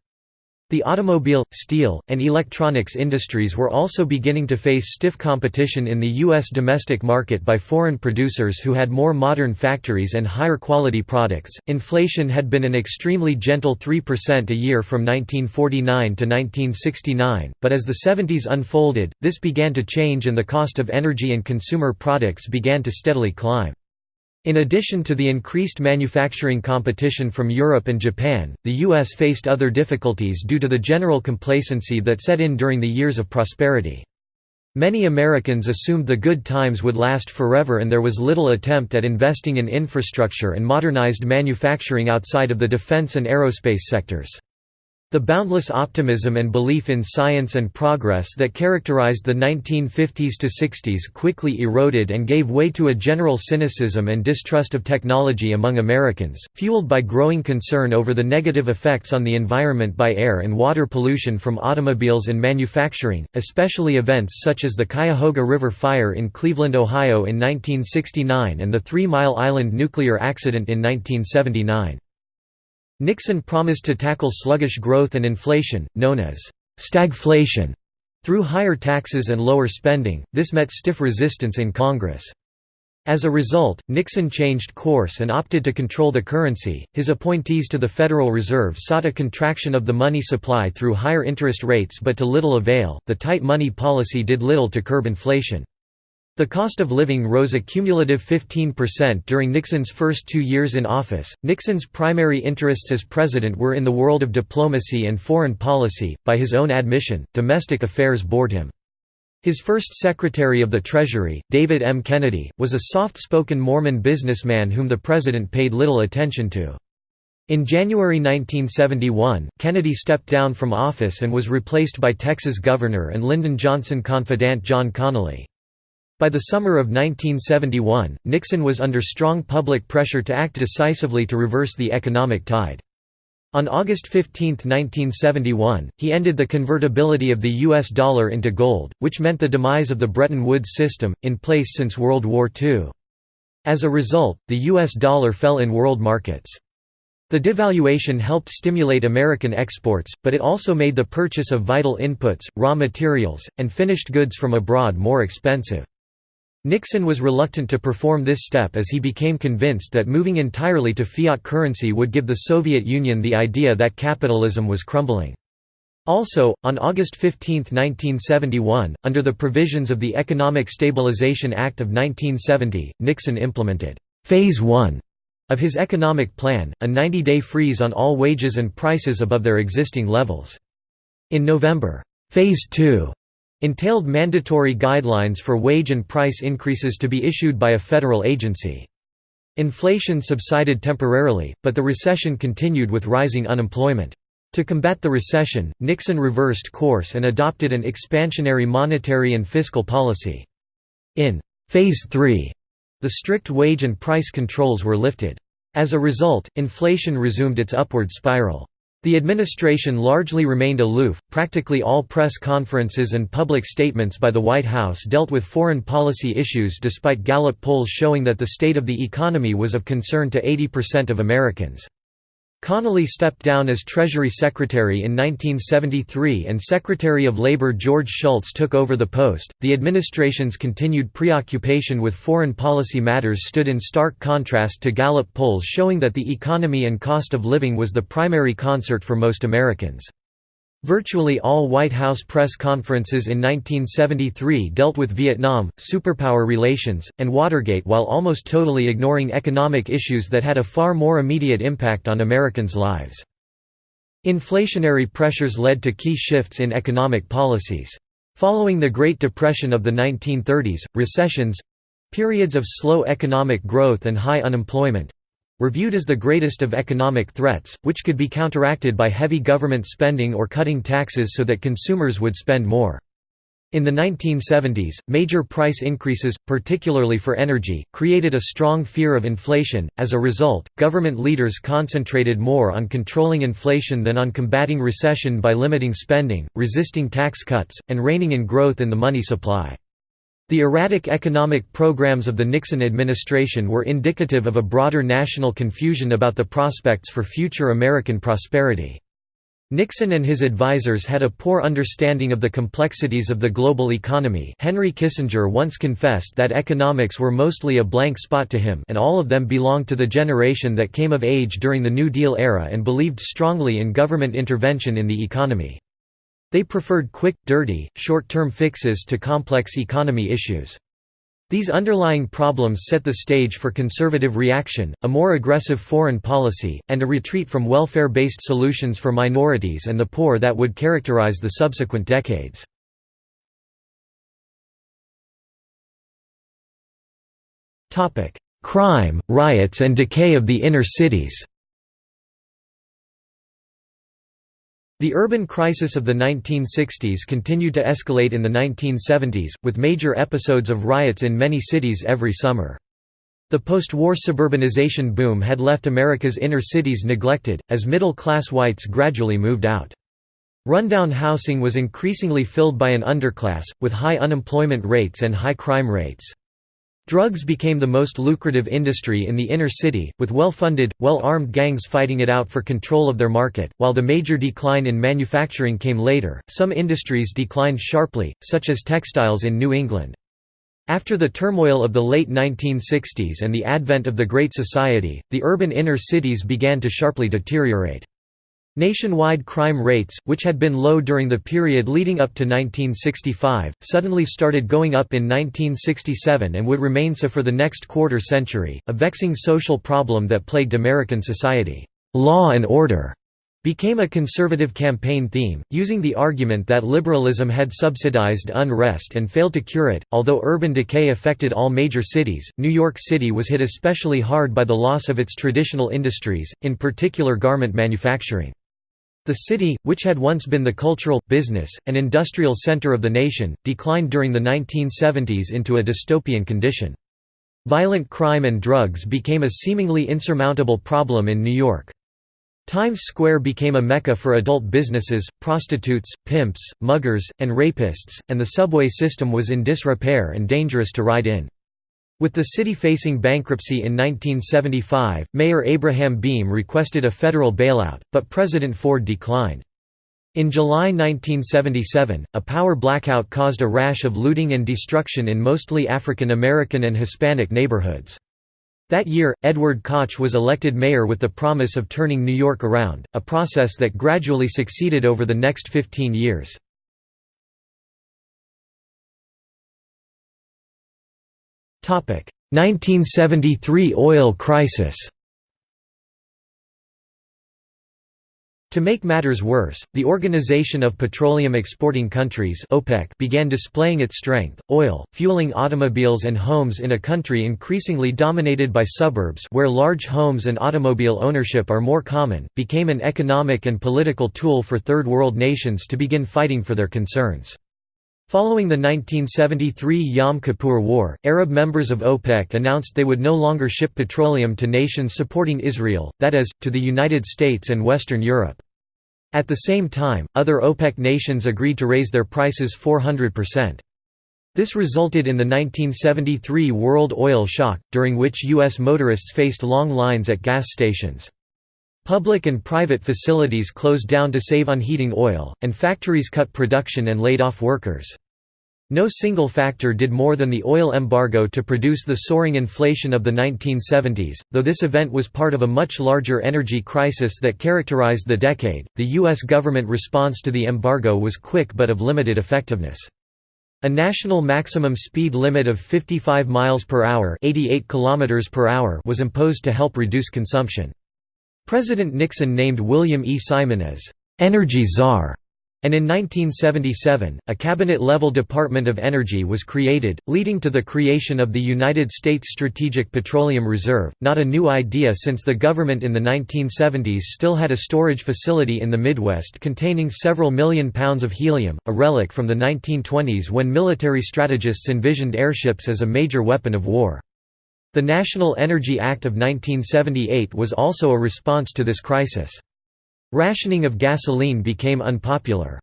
The automobile, steel, and electronics industries were also beginning to face stiff competition in the U.S. domestic market by foreign producers who had more modern factories and higher quality products. Inflation had been an extremely gentle 3% a year from 1949 to 1969, but as the 70s unfolded, this began to change and the cost of energy and consumer products began to steadily climb. In addition to the increased manufacturing competition from Europe and Japan, the U.S. faced other difficulties due to the general complacency that set in during the years of prosperity. Many Americans assumed the good times would last forever and there was little attempt at investing in infrastructure and modernized manufacturing outside of the defense and aerospace sectors. The boundless optimism and belief in science and progress that characterized the 1950s to 60s quickly eroded and gave way to a general cynicism and distrust of technology among Americans, fueled by growing concern over the negative effects on the environment by air and water pollution from automobiles and manufacturing, especially events such as the Cuyahoga River Fire in Cleveland, Ohio in 1969 and the Three Mile Island nuclear accident in 1979. Nixon promised to tackle sluggish growth and inflation, known as stagflation, through higher taxes and lower spending. This met stiff resistance in Congress. As a result, Nixon changed course and opted to control the currency. His appointees to the Federal Reserve sought a contraction of the money supply through higher interest rates but to little avail. The tight money policy did little to curb inflation. The cost of living rose a cumulative 15% during Nixon's first two years in office. Nixon's primary interests as president were in the world of diplomacy and foreign policy. By his own admission, domestic affairs bored him. His first Secretary of the Treasury, David M. Kennedy, was a soft-spoken Mormon businessman whom the president paid little attention to. In January 1971, Kennedy stepped down from office and was replaced by Texas Governor and Lyndon Johnson confidant John Connally. By the summer of 1971, Nixon was under strong public pressure to act decisively to reverse the economic tide. On August 15, 1971, he ended the convertibility of the U.S. dollar into gold, which meant the demise of the Bretton Woods system, in place since World War II. As a result, the U.S. dollar fell in world markets. The devaluation helped stimulate American exports, but it also made the purchase of vital inputs, raw materials, and finished goods from abroad more expensive. Nixon was reluctant to perform this step as he became convinced that moving entirely to fiat currency would give the Soviet Union the idea that capitalism was crumbling. Also, on August 15, 1971, under the provisions of the Economic Stabilization Act of 1970, Nixon implemented Phase 1 of his economic plan, a 90-day freeze on all wages and prices above their existing levels. In November, Phase 2 entailed mandatory guidelines for wage and price increases to be issued by a federal agency. Inflation subsided temporarily, but the recession continued with rising unemployment. To combat the recession, Nixon reversed course and adopted an expansionary monetary and fiscal policy. In Phase 3, the strict wage and price controls were lifted. As a result, inflation resumed its upward spiral. The administration largely remained aloof. Practically all press conferences and public statements by the White House dealt with foreign policy issues despite Gallup polls showing that the state of the economy was of concern to 80% of Americans. Connally stepped down as Treasury Secretary in 1973 and Secretary of Labor George Shultz took over the post. The administration's continued preoccupation with foreign policy matters stood in stark contrast to Gallup polls showing that the economy and cost of living was the primary concert for most Americans. Virtually all White House press conferences in 1973 dealt with Vietnam, superpower relations, and Watergate while almost totally ignoring economic issues that had a far more immediate impact on Americans' lives. Inflationary pressures led to key shifts in economic policies. Following the Great Depression of the 1930s, recessions—periods of slow economic growth and high unemployment, were viewed as the greatest of economic threats, which could be counteracted by heavy government spending or cutting taxes so that consumers would spend more. In the 1970s, major price increases, particularly for energy, created a strong fear of inflation. As a result, government leaders concentrated more on controlling inflation than on combating recession by limiting spending, resisting tax cuts, and reining in growth in the money supply. The erratic economic programs of the Nixon administration were indicative of a broader national confusion about the prospects for future American prosperity. Nixon and his advisers had a poor understanding of the complexities of the global economy Henry Kissinger once confessed that economics were mostly a blank spot to him and all of them belonged to the generation that came of age during the New Deal era and believed strongly in government intervention in the economy. They preferred quick, dirty, short-term fixes to complex economy issues. These underlying problems set the stage for conservative reaction, a more aggressive foreign policy, and a retreat from welfare-based solutions for minorities and the poor that would characterize the subsequent decades. Crime, riots and decay of the inner cities The urban crisis of the 1960s continued to escalate in the 1970s, with major episodes of riots in many cities every summer. The post-war suburbanization boom had left America's inner cities neglected, as middle-class whites gradually moved out. Rundown housing was increasingly filled by an underclass, with high unemployment rates and high crime rates. Drugs became the most lucrative industry in the inner city, with well-funded, well-armed gangs fighting it out for control of their market. While the major decline in manufacturing came later, some industries declined sharply, such as textiles in New England. After the turmoil of the late 1960s and the advent of the Great Society, the urban inner cities began to sharply deteriorate. Nationwide crime rates, which had been low during the period leading up to 1965, suddenly started going up in 1967 and would remain so for the next quarter century, a vexing social problem that plagued American society. Law and order became a conservative campaign theme, using the argument that liberalism had subsidized unrest and failed to cure it. Although urban decay affected all major cities, New York City was hit especially hard by the loss of its traditional industries, in particular garment manufacturing. The city, which had once been the cultural, business, and industrial center of the nation, declined during the 1970s into a dystopian condition. Violent crime and drugs became a seemingly insurmountable problem in New York. Times Square became a mecca for adult businesses, prostitutes, pimps, muggers, and rapists, and the subway system was in disrepair and dangerous to ride in. With the city facing bankruptcy in 1975, Mayor Abraham Beame requested a federal bailout, but President Ford declined. In July 1977, a power blackout caused a rash of looting and destruction in mostly African American and Hispanic neighborhoods. That year, Edward Koch was elected mayor with the promise of turning New York around, a process that gradually succeeded over the next 15 years. 1973 oil crisis To make matters worse, the Organization of Petroleum Exporting Countries OPEC began displaying its strength. Oil, fueling automobiles and homes in a country increasingly dominated by suburbs where large homes and automobile ownership are more common, became an economic and political tool for third world nations to begin fighting for their concerns. Following the 1973 Yom Kippur War, Arab members of OPEC announced they would no longer ship petroleum to nations supporting Israel, that is, to the United States and Western Europe. At the same time, other OPEC nations agreed to raise their prices 400%. This resulted in the 1973 world oil shock, during which U.S. motorists faced long lines at gas stations. Public and private facilities closed down to save on heating oil, and factories cut production and laid off workers. No single factor did more than the oil embargo to produce the soaring inflation of the 1970s, though this event was part of a much larger energy crisis that characterized the decade. The U.S. government response to the embargo was quick but of limited effectiveness. A national maximum speed limit of 55 miles per hour, 88 kilometers per hour was imposed to help reduce consumption. President Nixon named William E. Simon as «energy czar», and in 1977, a cabinet-level Department of Energy was created, leading to the creation of the United States Strategic Petroleum Reserve, not a new idea since the government in the 1970s still had a storage facility in the Midwest containing several million pounds of helium, a relic from the 1920s when military strategists envisioned airships as a major weapon of war. The National Energy Act of 1978 was also a response to this crisis. Rationing of gasoline became unpopular.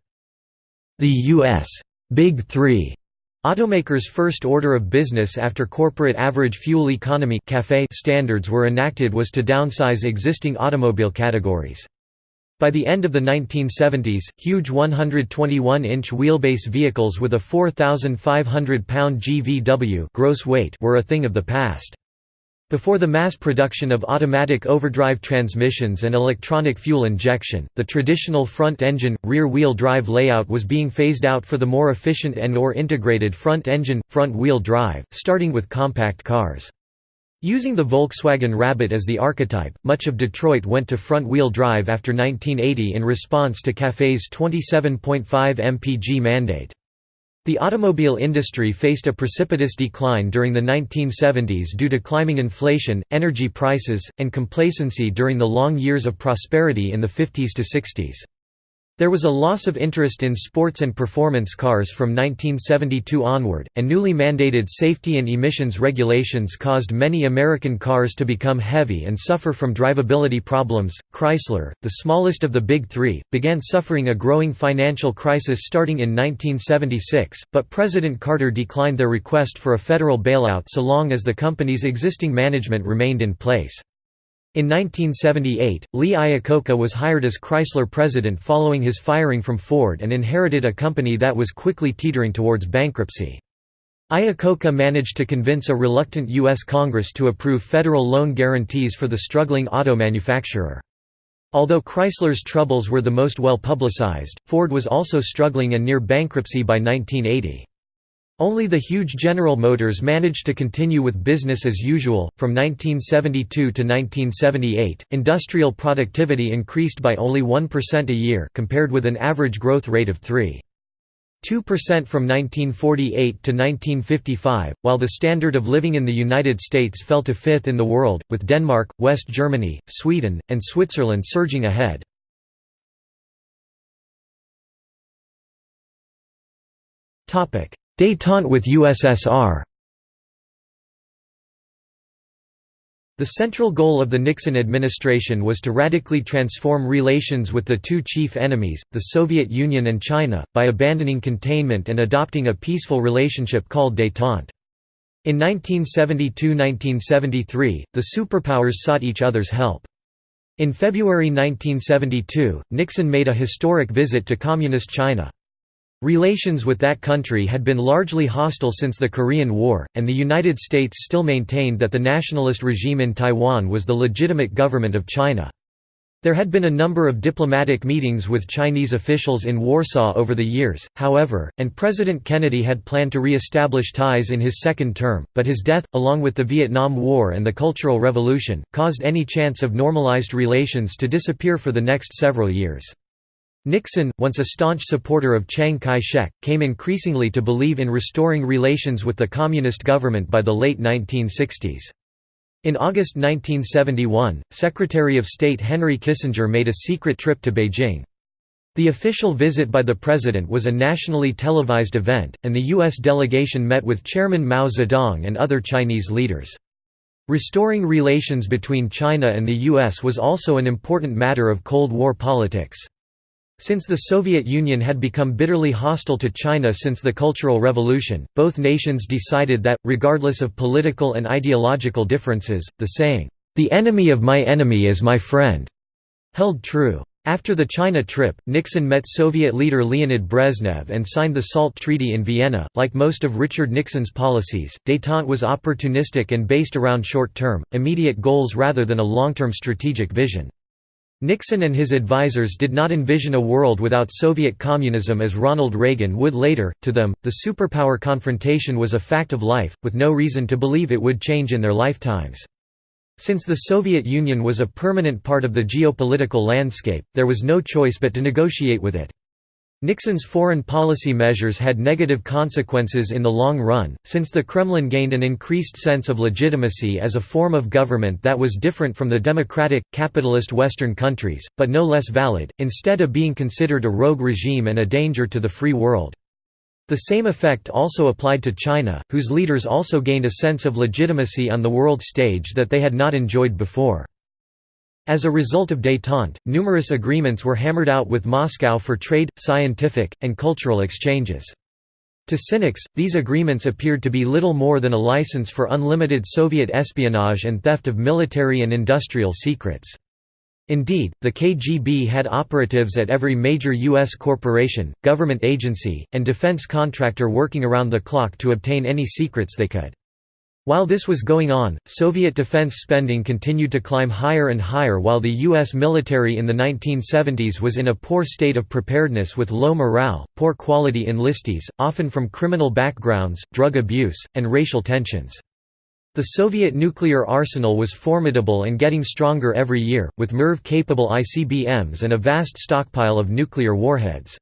The U.S. Big Three automakers' first order of business after corporate average fuel economy standards were enacted was to downsize existing automobile categories. By the end of the 1970s, huge 121-inch wheelbase vehicles with a 4,500-pound GVW gross weight were a thing of the past. Before the mass production of automatic overdrive transmissions and electronic fuel injection, the traditional front-engine, rear-wheel drive layout was being phased out for the more efficient and or integrated front-engine, front-wheel drive, starting with compact cars. Using the Volkswagen Rabbit as the archetype, much of Detroit went to front-wheel drive after 1980 in response to CAFE's 27.5 mpg mandate. The automobile industry faced a precipitous decline during the 1970s due to climbing inflation, energy prices, and complacency during the long years of prosperity in the 50s to 60s. There was a loss of interest in sports and performance cars from 1972 onward, and newly mandated safety and emissions regulations caused many American cars to become heavy and suffer from drivability problems. Chrysler, the smallest of the big three, began suffering a growing financial crisis starting in 1976, but President Carter declined their request for a federal bailout so long as the company's existing management remained in place. In 1978, Lee Iacocca was hired as Chrysler president following his firing from Ford and inherited a company that was quickly teetering towards bankruptcy. Iacocca managed to convince a reluctant U.S. Congress to approve federal loan guarantees for the struggling auto manufacturer. Although Chrysler's troubles were the most well publicized, Ford was also struggling and near bankruptcy by 1980. Only the huge General Motors managed to continue with business as usual. From 1972 to 1978, industrial productivity increased by only 1% a year compared with an average growth rate of 3. 2% from 1948 to 1955, while the standard of living in the United States fell to fifth in the world, with Denmark, West Germany, Sweden, and Switzerland surging ahead. Détente with USSR The central goal of the Nixon administration was to radically transform relations with the two chief enemies, the Soviet Union and China, by abandoning containment and adopting a peaceful relationship called détente. In 1972–1973, the superpowers sought each other's help. In February 1972, Nixon made a historic visit to Communist China. Relations with that country had been largely hostile since the Korean War, and the United States still maintained that the nationalist regime in Taiwan was the legitimate government of China. There had been a number of diplomatic meetings with Chinese officials in Warsaw over the years, however, and President Kennedy had planned to re-establish ties in his second term, but his death, along with the Vietnam War and the Cultural Revolution, caused any chance of normalized relations to disappear for the next several years. Nixon, once a staunch supporter of Chiang Kai-shek, came increasingly to believe in restoring relations with the Communist government by the late 1960s. In August 1971, Secretary of State Henry Kissinger made a secret trip to Beijing. The official visit by the president was a nationally televised event, and the U.S. delegation met with Chairman Mao Zedong and other Chinese leaders. Restoring relations between China and the U.S. was also an important matter of Cold War politics. Since the Soviet Union had become bitterly hostile to China since the Cultural Revolution, both nations decided that, regardless of political and ideological differences, the saying, "'The enemy of my enemy is my friend' held true. After the China trip, Nixon met Soviet leader Leonid Brezhnev and signed the SALT Treaty in Vienna. Like most of Richard Nixon's policies, détente was opportunistic and based around short term, immediate goals rather than a long term strategic vision. Nixon and his advisers did not envision a world without Soviet communism as Ronald Reagan would later. To them, the superpower confrontation was a fact of life, with no reason to believe it would change in their lifetimes. Since the Soviet Union was a permanent part of the geopolitical landscape, there was no choice but to negotiate with it. Nixon's foreign policy measures had negative consequences in the long run, since the Kremlin gained an increased sense of legitimacy as a form of government that was different from the democratic, capitalist Western countries, but no less valid, instead of being considered a rogue regime and a danger to the free world. The same effect also applied to China, whose leaders also gained a sense of legitimacy on the world stage that they had not enjoyed before. As a result of détente, numerous agreements were hammered out with Moscow for trade, scientific, and cultural exchanges. To cynics, these agreements appeared to be little more than a license for unlimited Soviet espionage and theft of military and industrial secrets. Indeed, the KGB had operatives at every major U.S. corporation, government agency, and defense contractor working around the clock to obtain any secrets they could. While this was going on, Soviet defense spending continued to climb higher and higher while the U.S. military in the 1970s was in a poor state of preparedness with low morale, poor quality enlistees, often from criminal backgrounds, drug abuse, and racial tensions. The Soviet nuclear arsenal was formidable and getting stronger every year, with MIRV-capable ICBMs and a vast stockpile of nuclear warheads.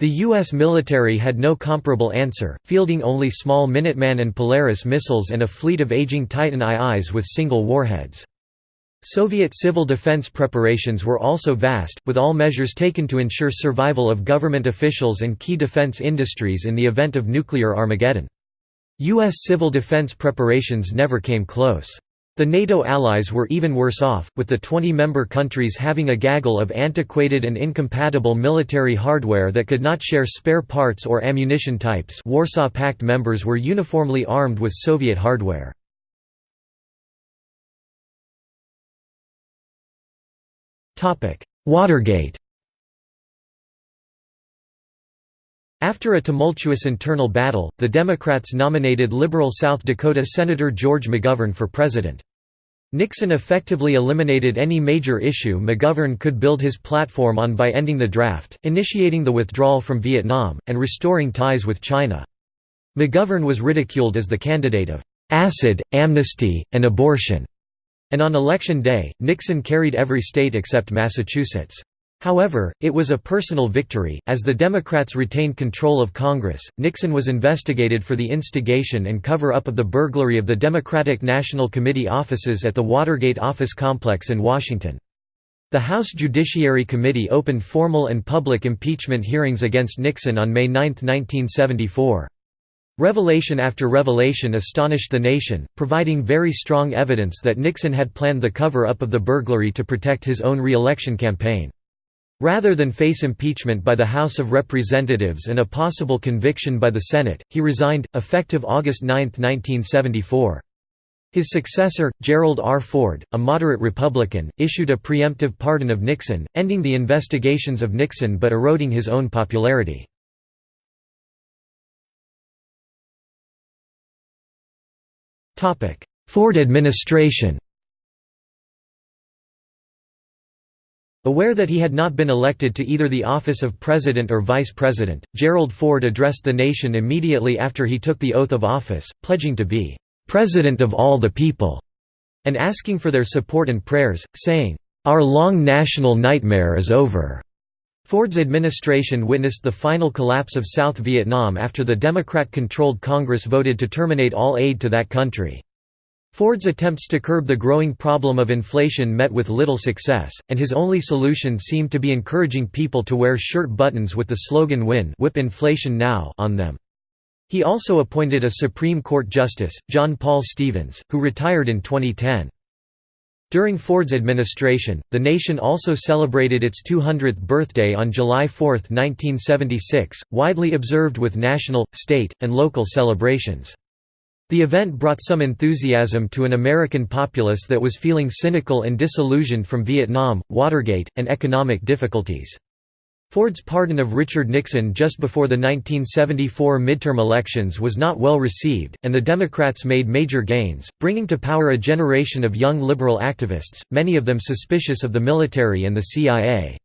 The U.S. military had no comparable answer, fielding only small Minuteman and Polaris missiles and a fleet of aging Titan IIs with single warheads. Soviet civil defense preparations were also vast, with all measures taken to ensure survival of government officials and key defense industries in the event of nuclear Armageddon. U.S. civil defense preparations never came close. The NATO allies were even worse off, with the 20-member countries having a gaggle of antiquated and incompatible military hardware that could not share spare parts or ammunition types Warsaw Pact members were uniformly armed with Soviet hardware. Watergate After a tumultuous internal battle, the Democrats nominated liberal South Dakota Senator George McGovern for president. Nixon effectively eliminated any major issue McGovern could build his platform on by ending the draft, initiating the withdrawal from Vietnam, and restoring ties with China. McGovern was ridiculed as the candidate of acid, amnesty, and abortion, and on election day, Nixon carried every state except Massachusetts. However, it was a personal victory. As the Democrats retained control of Congress, Nixon was investigated for the instigation and cover up of the burglary of the Democratic National Committee offices at the Watergate office complex in Washington. The House Judiciary Committee opened formal and public impeachment hearings against Nixon on May 9, 1974. Revelation after revelation astonished the nation, providing very strong evidence that Nixon had planned the cover-up of the burglary to protect his own re-election campaign. Rather than face impeachment by the House of Representatives and a possible conviction by the Senate, he resigned, effective August 9, 1974. His successor, Gerald R. Ford, a moderate Republican, issued a preemptive pardon of Nixon, ending the investigations of Nixon but eroding his own popularity. Ford administration Aware that he had not been elected to either the office of president or vice president, Gerald Ford addressed the nation immediately after he took the oath of office, pledging to be "...president of all the people", and asking for their support and prayers, saying, "...our long national nightmare is over." Ford's administration witnessed the final collapse of South Vietnam after the Democrat-controlled Congress voted to terminate all aid to that country. Ford's attempts to curb the growing problem of inflation met with little success, and his only solution seemed to be encouraging people to wear shirt buttons with the slogan Win whip inflation now on them. He also appointed a Supreme Court Justice, John Paul Stevens, who retired in 2010. During Ford's administration, the nation also celebrated its 200th birthday on July 4, 1976, widely observed with national, state, and local celebrations. The event brought some enthusiasm to an American populace that was feeling cynical and disillusioned from Vietnam, Watergate, and economic difficulties. Ford's pardon of Richard Nixon just before the 1974 midterm elections was not well received, and the Democrats made major gains, bringing to power a generation of young liberal activists, many of them suspicious of the military and the CIA.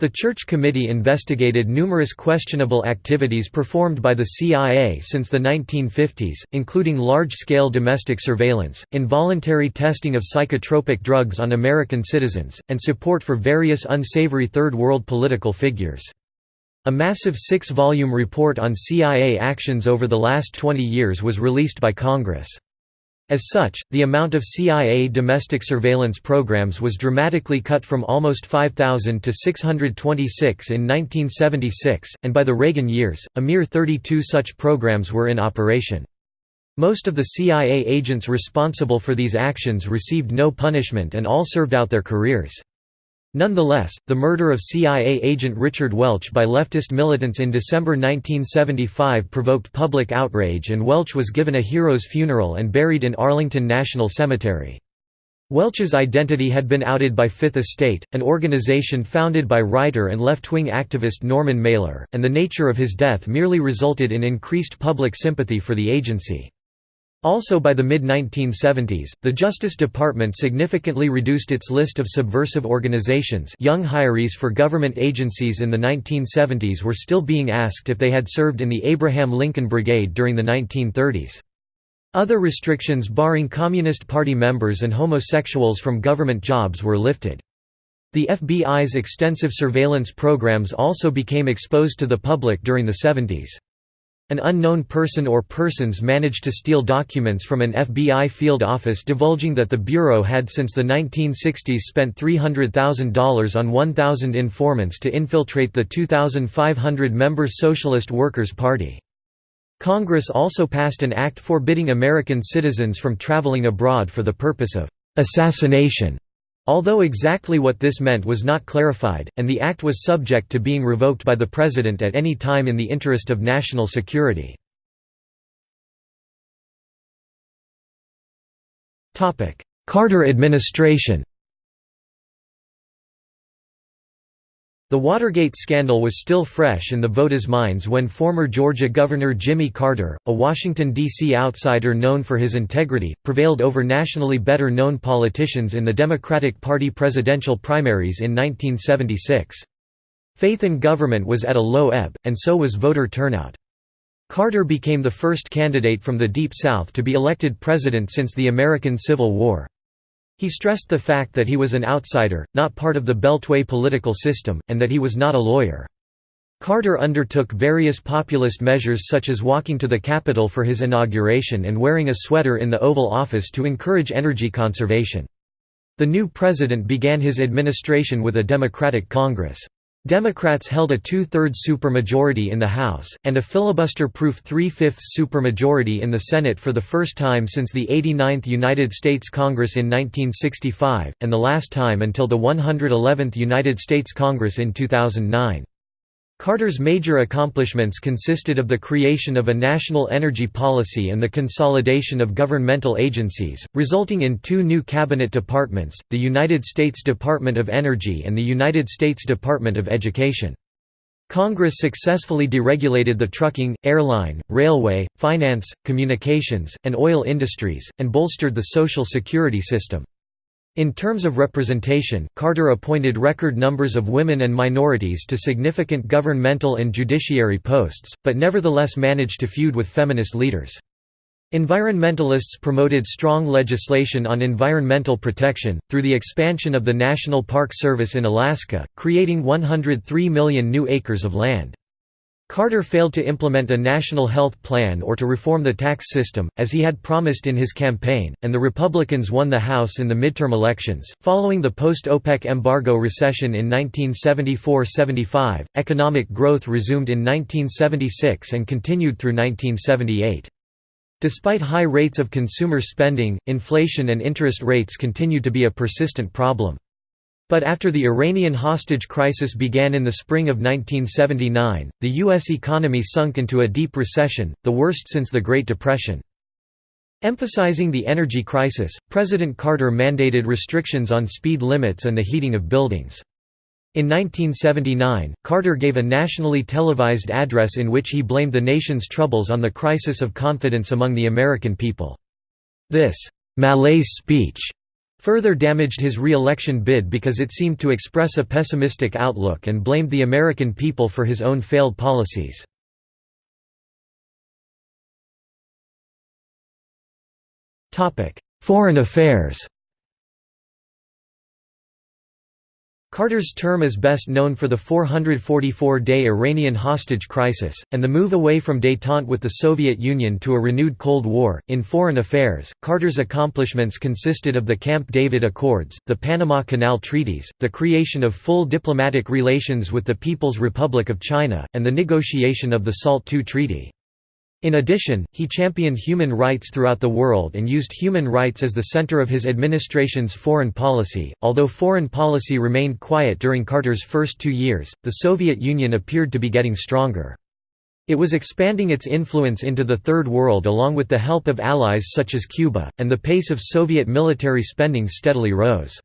The Church Committee investigated numerous questionable activities performed by the CIA since the 1950s, including large-scale domestic surveillance, involuntary testing of psychotropic drugs on American citizens, and support for various unsavory Third World political figures. A massive six-volume report on CIA actions over the last 20 years was released by Congress. As such, the amount of CIA domestic surveillance programs was dramatically cut from almost 5,000 to 626 in 1976, and by the Reagan years, a mere 32 such programs were in operation. Most of the CIA agents responsible for these actions received no punishment and all served out their careers. Nonetheless, the murder of CIA agent Richard Welch by leftist militants in December 1975 provoked public outrage and Welch was given a hero's funeral and buried in Arlington National Cemetery. Welch's identity had been outed by Fifth Estate, an organization founded by writer and left-wing activist Norman Mailer, and the nature of his death merely resulted in increased public sympathy for the agency. Also by the mid-1970s, the Justice Department significantly reduced its list of subversive organizations young hirees for government agencies in the 1970s were still being asked if they had served in the Abraham Lincoln Brigade during the 1930s. Other restrictions barring Communist Party members and homosexuals from government jobs were lifted. The FBI's extensive surveillance programs also became exposed to the public during the 70s. An unknown person or persons managed to steal documents from an FBI field office divulging that the Bureau had since the 1960s spent $300,000 on 1,000 informants to infiltrate the 2,500-member Socialist Workers' Party. Congress also passed an act forbidding American citizens from traveling abroad for the purpose of «assassination» Although exactly what this meant was not clarified, and the act was subject to being revoked by the President at any time in the interest of national security. Carter administration The Watergate scandal was still fresh in the voters' minds when former Georgia Governor Jimmy Carter, a Washington, D.C. outsider known for his integrity, prevailed over nationally better-known politicians in the Democratic Party presidential primaries in 1976. Faith in government was at a low ebb, and so was voter turnout. Carter became the first candidate from the Deep South to be elected president since the American Civil War. He stressed the fact that he was an outsider, not part of the Beltway political system, and that he was not a lawyer. Carter undertook various populist measures such as walking to the Capitol for his inauguration and wearing a sweater in the Oval Office to encourage energy conservation. The new president began his administration with a Democratic Congress. Democrats held a two-thirds supermajority in the House, and a filibuster-proof three-fifths supermajority in the Senate for the first time since the 89th United States Congress in 1965, and the last time until the 111th United States Congress in 2009. Carter's major accomplishments consisted of the creation of a national energy policy and the consolidation of governmental agencies, resulting in two new cabinet departments, the United States Department of Energy and the United States Department of Education. Congress successfully deregulated the trucking, airline, railway, finance, communications, and oil industries, and bolstered the Social Security system. In terms of representation, Carter appointed record numbers of women and minorities to significant governmental and judiciary posts, but nevertheless managed to feud with feminist leaders. Environmentalists promoted strong legislation on environmental protection, through the expansion of the National Park Service in Alaska, creating 103 million new acres of land. Carter failed to implement a national health plan or to reform the tax system, as he had promised in his campaign, and the Republicans won the House in the midterm elections. Following the post OPEC embargo recession in 1974 75, economic growth resumed in 1976 and continued through 1978. Despite high rates of consumer spending, inflation and interest rates continued to be a persistent problem. But after the Iranian hostage crisis began in the spring of 1979, the U.S. economy sunk into a deep recession, the worst since the Great Depression. Emphasizing the energy crisis, President Carter mandated restrictions on speed limits and the heating of buildings. In 1979, Carter gave a nationally televised address in which he blamed the nation's troubles on the crisis of confidence among the American people. This «malaise speech» further damaged his re-election bid because it seemed to express a pessimistic outlook and blamed the American people for his own failed policies. Foreign affairs Carter's term is best known for the 444-day Iranian hostage crisis, and the move away from détente with the Soviet Union to a renewed Cold War. In foreign affairs, Carter's accomplishments consisted of the Camp David Accords, the Panama Canal Treaties, the creation of full diplomatic relations with the People's Republic of China, and the negotiation of the SALT II Treaty. In addition, he championed human rights throughout the world and used human rights as the center of his administration's foreign policy. Although foreign policy remained quiet during Carter's first two years, the Soviet Union appeared to be getting stronger. It was expanding its influence into the Third World along with the help of allies such as Cuba, and the pace of Soviet military spending steadily rose.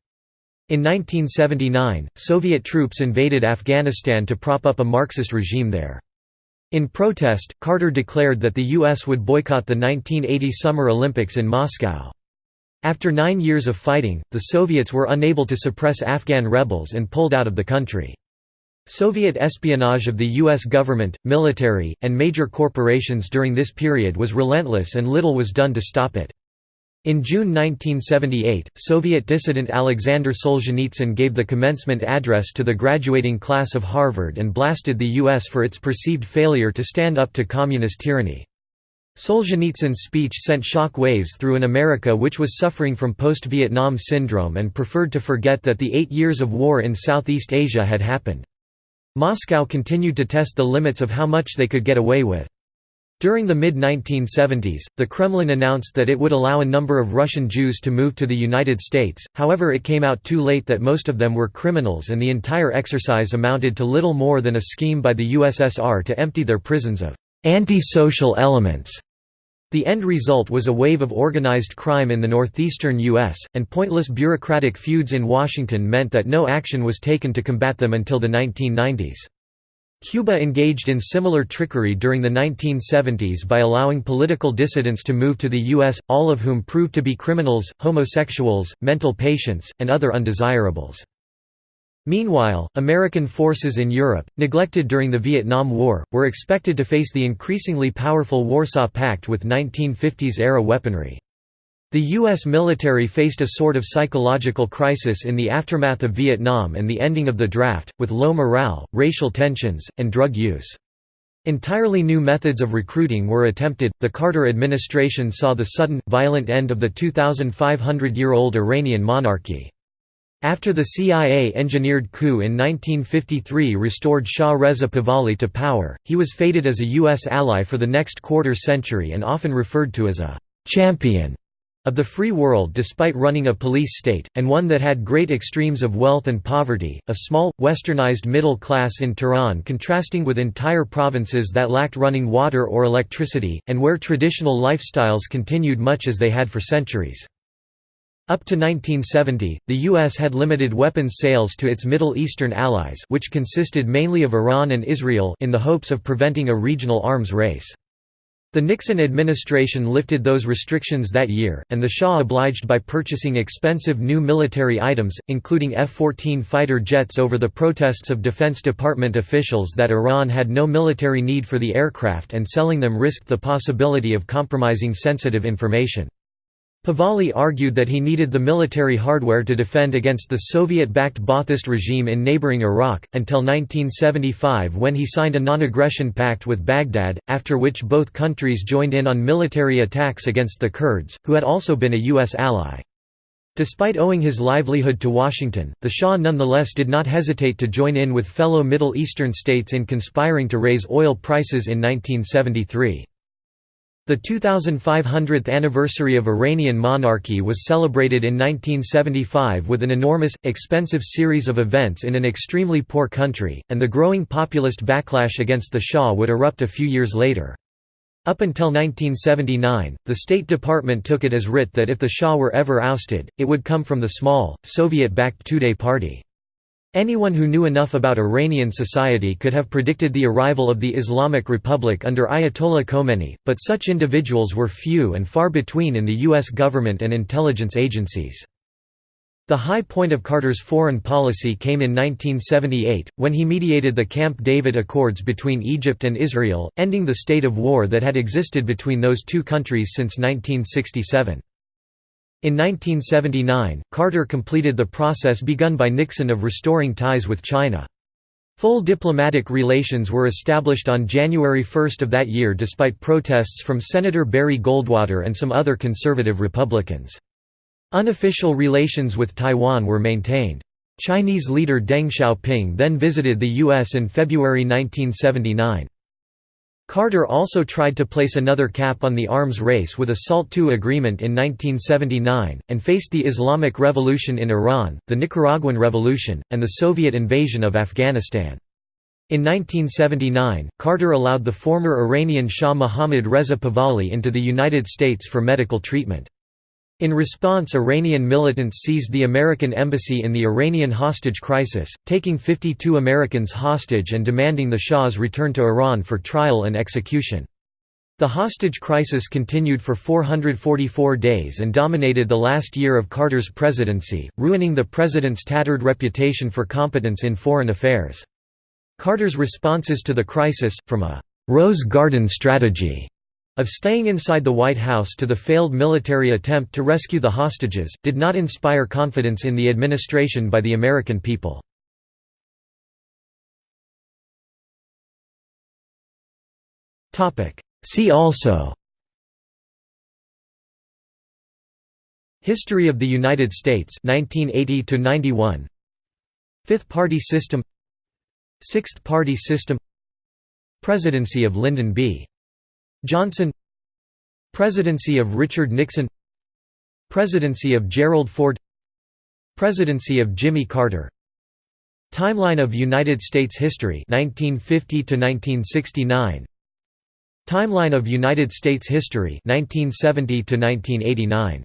In 1979, Soviet troops invaded Afghanistan to prop up a Marxist regime there. In protest, Carter declared that the U.S. would boycott the 1980 Summer Olympics in Moscow. After nine years of fighting, the Soviets were unable to suppress Afghan rebels and pulled out of the country. Soviet espionage of the U.S. government, military, and major corporations during this period was relentless and little was done to stop it. In June 1978, Soviet dissident Alexander Solzhenitsyn gave the commencement address to the graduating class of Harvard and blasted the U.S. for its perceived failure to stand up to communist tyranny. Solzhenitsyn's speech sent shock waves through an America which was suffering from post-Vietnam syndrome and preferred to forget that the eight years of war in Southeast Asia had happened. Moscow continued to test the limits of how much they could get away with. During the mid-1970s, the Kremlin announced that it would allow a number of Russian Jews to move to the United States, however it came out too late that most of them were criminals and the entire exercise amounted to little more than a scheme by the USSR to empty their prisons of «anti-social elements». The end result was a wave of organized crime in the northeastern U.S., and pointless bureaucratic feuds in Washington meant that no action was taken to combat them until the 1990s. Cuba engaged in similar trickery during the 1970s by allowing political dissidents to move to the U.S., all of whom proved to be criminals, homosexuals, mental patients, and other undesirables. Meanwhile, American forces in Europe, neglected during the Vietnam War, were expected to face the increasingly powerful Warsaw Pact with 1950s-era weaponry. The U.S. military faced a sort of psychological crisis in the aftermath of Vietnam and the ending of the draft, with low morale, racial tensions, and drug use. Entirely new methods of recruiting were attempted. The Carter administration saw the sudden, violent end of the 2,500 year old Iranian monarchy. After the CIA-engineered coup in 1953 restored Shah Reza Pahlavi to power, he was feted as a U.S. ally for the next quarter century and often referred to as a «champion» of the free world despite running a police state, and one that had great extremes of wealth and poverty, a small, westernized middle class in Tehran contrasting with entire provinces that lacked running water or electricity, and where traditional lifestyles continued much as they had for centuries. Up to 1970, the U.S. had limited weapons sales to its Middle Eastern allies which consisted mainly of Iran and Israel in the hopes of preventing a regional arms race. The Nixon administration lifted those restrictions that year, and the Shah obliged by purchasing expensive new military items, including F-14 fighter jets over the protests of Defense Department officials that Iran had no military need for the aircraft and selling them risked the possibility of compromising sensitive information. Pahlavi argued that he needed the military hardware to defend against the Soviet-backed Ba'athist regime in neighboring Iraq, until 1975 when he signed a non-aggression pact with Baghdad, after which both countries joined in on military attacks against the Kurds, who had also been a U.S. ally. Despite owing his livelihood to Washington, the Shah nonetheless did not hesitate to join in with fellow Middle Eastern states in conspiring to raise oil prices in 1973. The 2500th anniversary of Iranian monarchy was celebrated in 1975 with an enormous, expensive series of events in an extremely poor country, and the growing populist backlash against the Shah would erupt a few years later. Up until 1979, the State Department took it as writ that if the Shah were ever ousted, it would come from the small, Soviet-backed Tudeh party. Anyone who knew enough about Iranian society could have predicted the arrival of the Islamic Republic under Ayatollah Khomeini, but such individuals were few and far between in the U.S. government and intelligence agencies. The high point of Carter's foreign policy came in 1978, when he mediated the Camp David Accords between Egypt and Israel, ending the state of war that had existed between those two countries since 1967. In 1979, Carter completed the process begun by Nixon of restoring ties with China. Full diplomatic relations were established on January 1 of that year despite protests from Senator Barry Goldwater and some other conservative Republicans. Unofficial relations with Taiwan were maintained. Chinese leader Deng Xiaoping then visited the U.S. in February 1979. Carter also tried to place another cap on the arms race with a SALT II agreement in 1979, and faced the Islamic Revolution in Iran, the Nicaraguan Revolution, and the Soviet invasion of Afghanistan. In 1979, Carter allowed the former Iranian Shah Mohammad Reza Pahlavi into the United States for medical treatment. In response Iranian militants seized the American embassy in the Iranian hostage crisis, taking 52 Americans hostage and demanding the Shah's return to Iran for trial and execution. The hostage crisis continued for 444 days and dominated the last year of Carter's presidency, ruining the president's tattered reputation for competence in foreign affairs. Carter's responses to the crisis, from a «Rose Garden strategy» of staying inside the White House to the failed military attempt to rescue the hostages, did not inspire confidence in the administration by the American people. See also History of the United States 1980 to 91 Fifth Party System Sixth Party System Presidency of Lyndon B. Johnson Presidency of Richard Nixon Presidency of Gerald Ford Presidency of Jimmy Carter. Timeline of United States history 1950 to 1969 Timeline of United States history 1970 to 1989